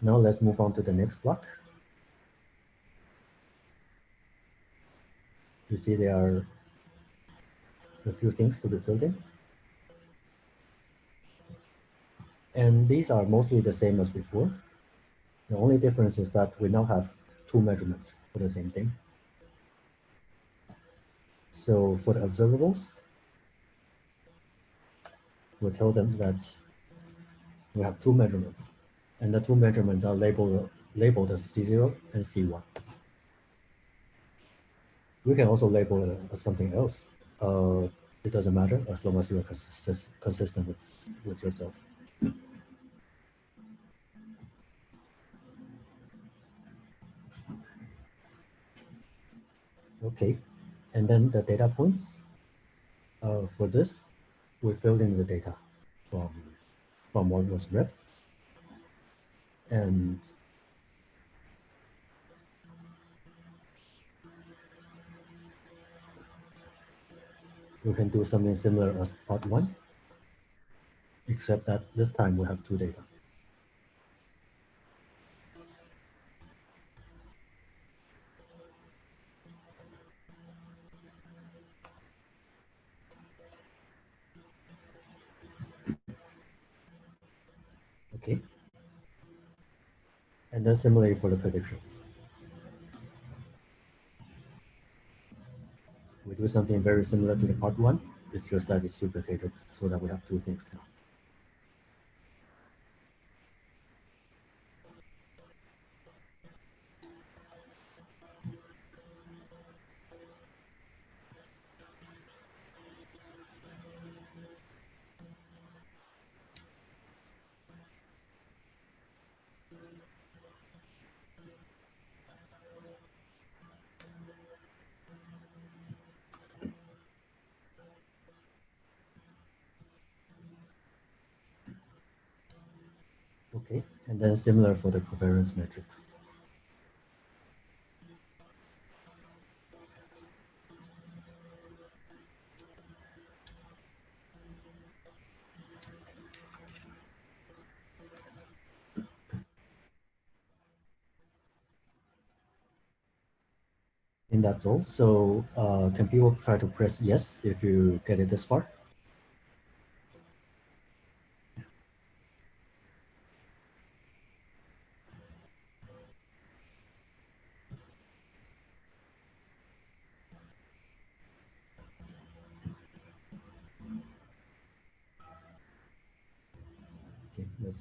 Now let's move on to the next block. You see there are a few things to be filled in. And these are mostly the same as before. The only difference is that we now have two measurements for the same thing. So for the observables, we tell them that we have two measurements, and the two measurements are labeled labeled as C0 and C1. We can also label it as something else. Uh, it doesn't matter as long as you are consist consistent with, with yourself. Okay, and then the data points. Uh, for this, we filled in the data from, from what was read. And we can do something similar as part one, except that this time we have two data. Okay. And then similarly for the predictions. We do something very similar to the part one. It's just that it's duplicated so that we have two things now. Okay, and similar for the covariance matrix. And that's all. So uh, can people try to press yes if you get it this far?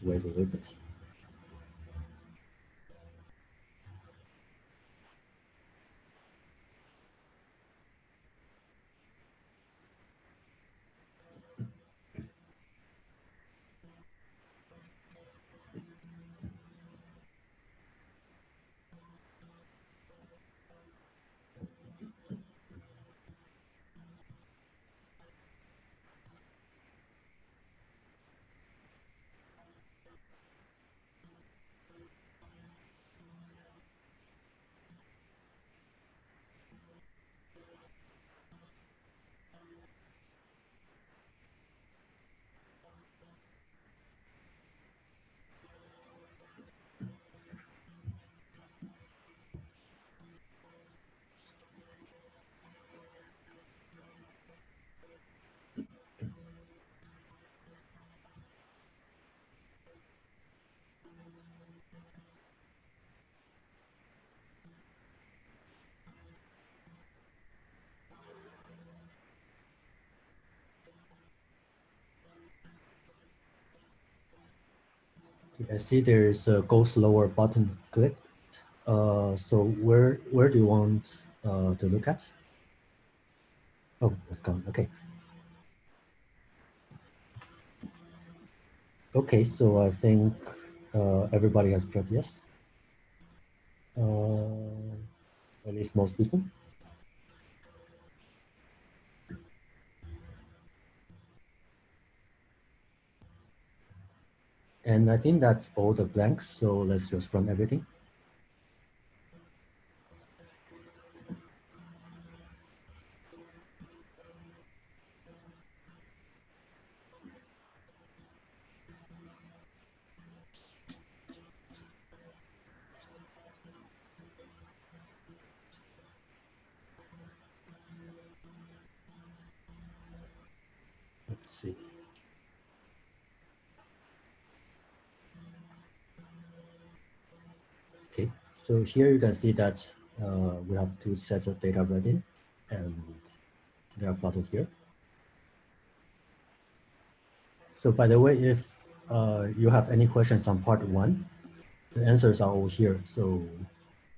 Okay, let's wait I see there's a go slower button click. Uh, so where where do you want uh, to look at? Oh, it's gone. Okay. Okay, so I think uh, everybody has pressed yes. Uh, at least most people. And I think that's all the blanks. So let's just run everything. Let's see. Okay, so here you can see that uh, we have two sets of data read in and they are plotted here. So by the way, if uh, you have any questions on part one, the answers are all here. So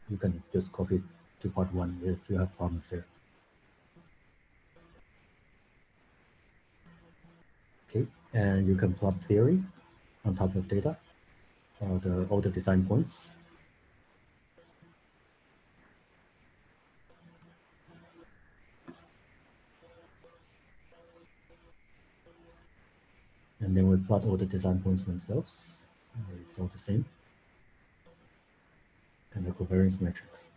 you can just copy to part one if you have problems here. Okay, and you can plot theory on top of data, uh, the all the design points. And then we plot all the design points themselves. It's all the same. And the covariance matrix.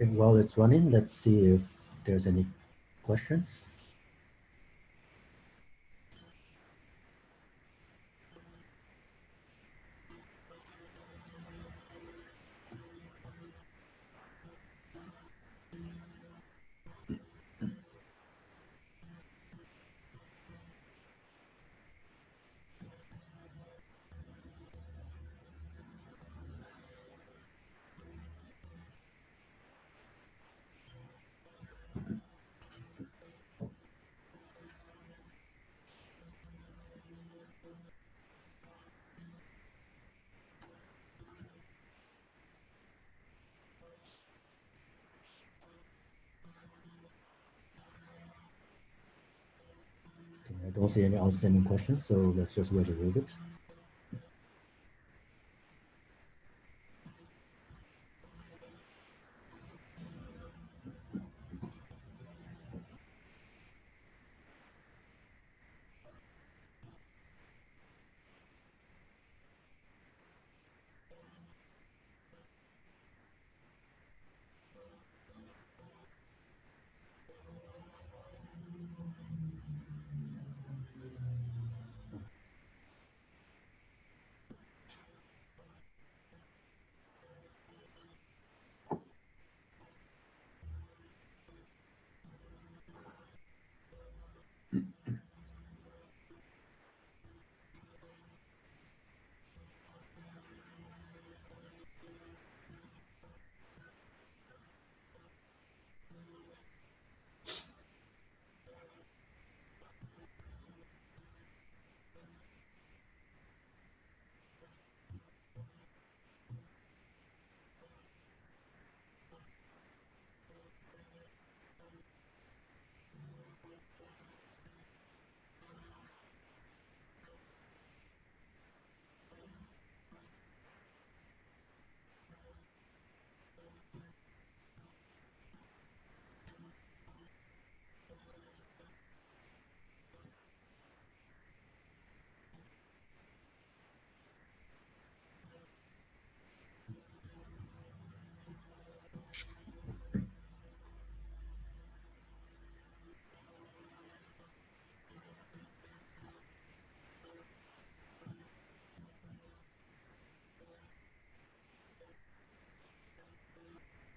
Okay, while it's running, let's see if there's any questions. Okay, I don't see any outstanding questions, so let's just wait a little bit.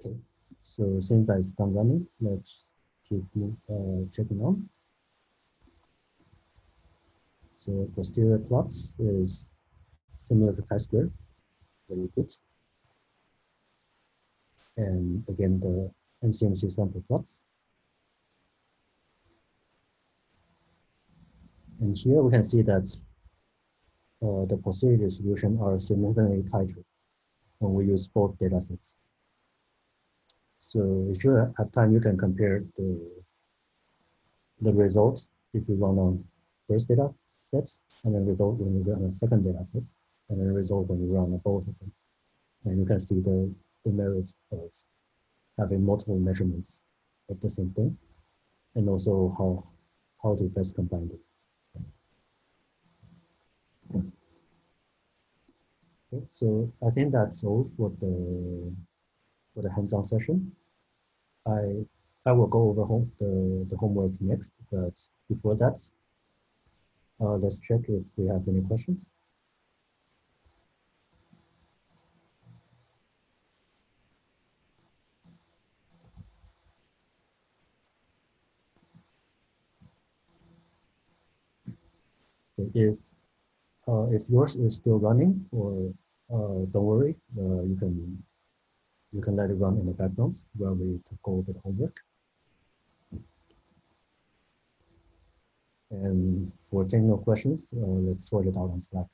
Okay, so since it's done running, let's keep uh, checking on. So posterior plots is similar to chi-square, very good. And again, the MCMC sample plots. And here we can see that uh, the posterior distribution are significantly tighter when we use both data sets. So if you have time, you can compare the, the results if you run on first data sets, and then result when you run on second data set, and then result when you run on both of them. And you can see the, the merit of having multiple measurements of the same thing, and also how, how to best combine them. Okay, so I think that's all for the for the hands-on session. I I will go over home the, the homework next, but before that, uh, let's check if we have any questions. If uh, if yours is still running, or uh, don't worry, uh, you can you can let it run in the background while we go over the homework. And for technical questions, uh, let's sort it out on Slack.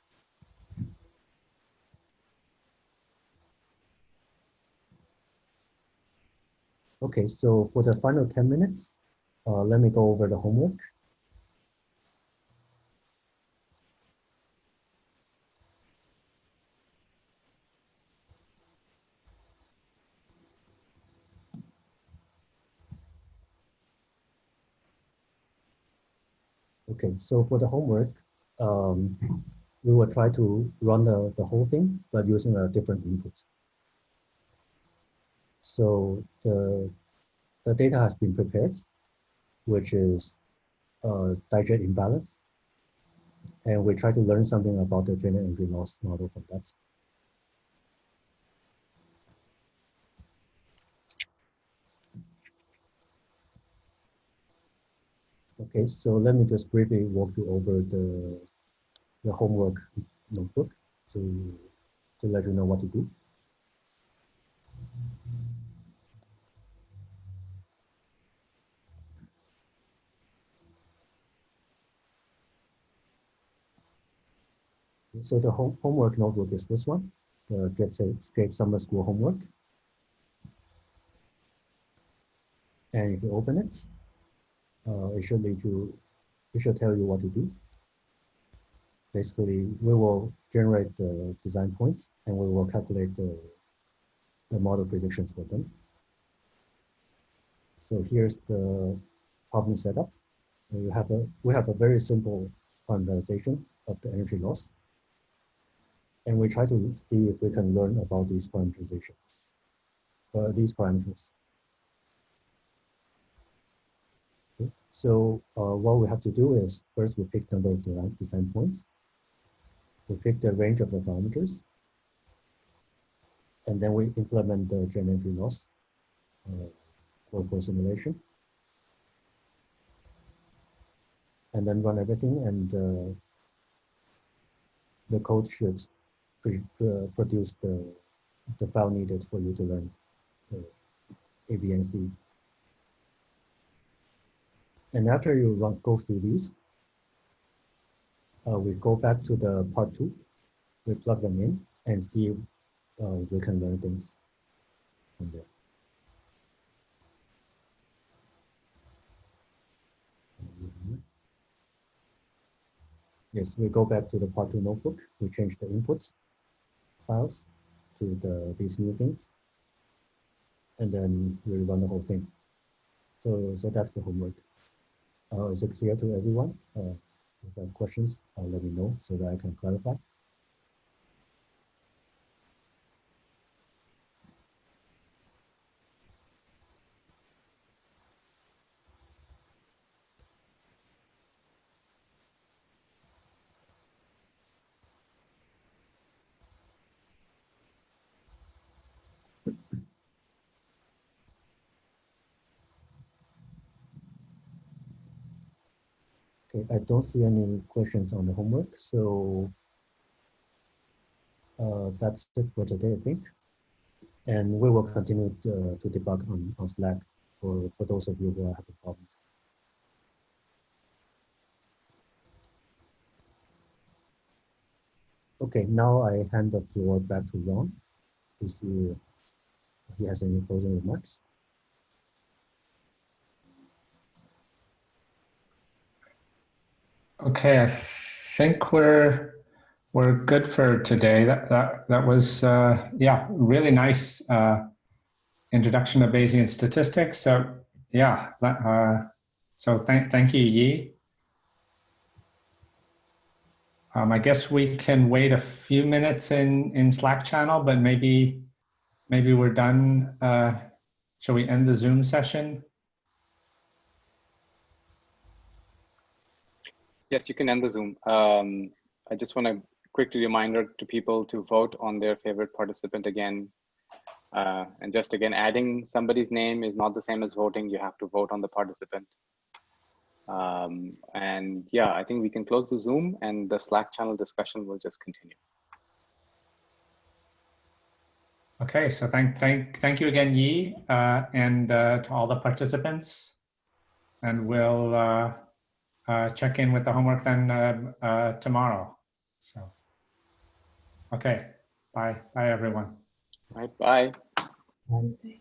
Okay, so for the final 10 minutes, uh, let me go over the homework. Okay, so for the homework, um, we will try to run the, the whole thing, but using a different input. So the, the data has been prepared, which is uh, Dirichlet imbalance. And we try to learn something about the drain energy loss model from that. Okay, so let me just briefly walk you over the, the homework notebook to, to let you know what to do. So the home, homework notebook is this one, the JETSCAPE Summer School homework. And if you open it, uh, it should lead you, it should tell you what to do. Basically, we will generate the design points and we will calculate the, the model predictions for them. So here's the problem setup. We have a we have a very simple parameterization of the energy loss. And we try to see if we can learn about these parameterizations. So these parameters. So uh, what we have to do is first we pick number of design, points. We pick the range of the parameters. And then we implement the drain energy loss uh, for, for simulation. And then run everything and uh, the code should produce the, the file needed for you to learn uh, A, B, and C and after you run, go through these, uh, we go back to the part two, we plug them in and see uh, we can learn things from there. Yes, we go back to the part two notebook. We change the input files to the these new things. And then we run the whole thing. So, so that's the homework. Uh, is it clear to everyone? Uh, if you have questions, uh, let me know so that I can clarify. Okay, I don't see any questions on the homework, so uh, that's it for today, I think. And we will continue to, to debug on, on Slack for, for those of you who are having problems. Okay, now I hand the floor back to Ron to see if he has any closing remarks. Okay, I think we're we're good for today. That that that was uh, yeah, really nice uh, introduction to Bayesian statistics. So yeah, uh, so thank thank you, Yi. Um, I guess we can wait a few minutes in in Slack channel, but maybe maybe we're done. Uh, shall we end the Zoom session? Yes, you can end the Zoom. Um, I just want to quickly reminder to people to vote on their favorite participant again. Uh, and just again, adding somebody's name is not the same as voting. You have to vote on the participant. Um, and yeah, I think we can close the Zoom and the Slack channel discussion will just continue. Okay, so thank thank thank you again, Yi, uh, and uh, to all the participants. And we'll uh, check in with the homework then uh, uh, tomorrow. So, okay, bye, bye everyone. Right, bye. Bye.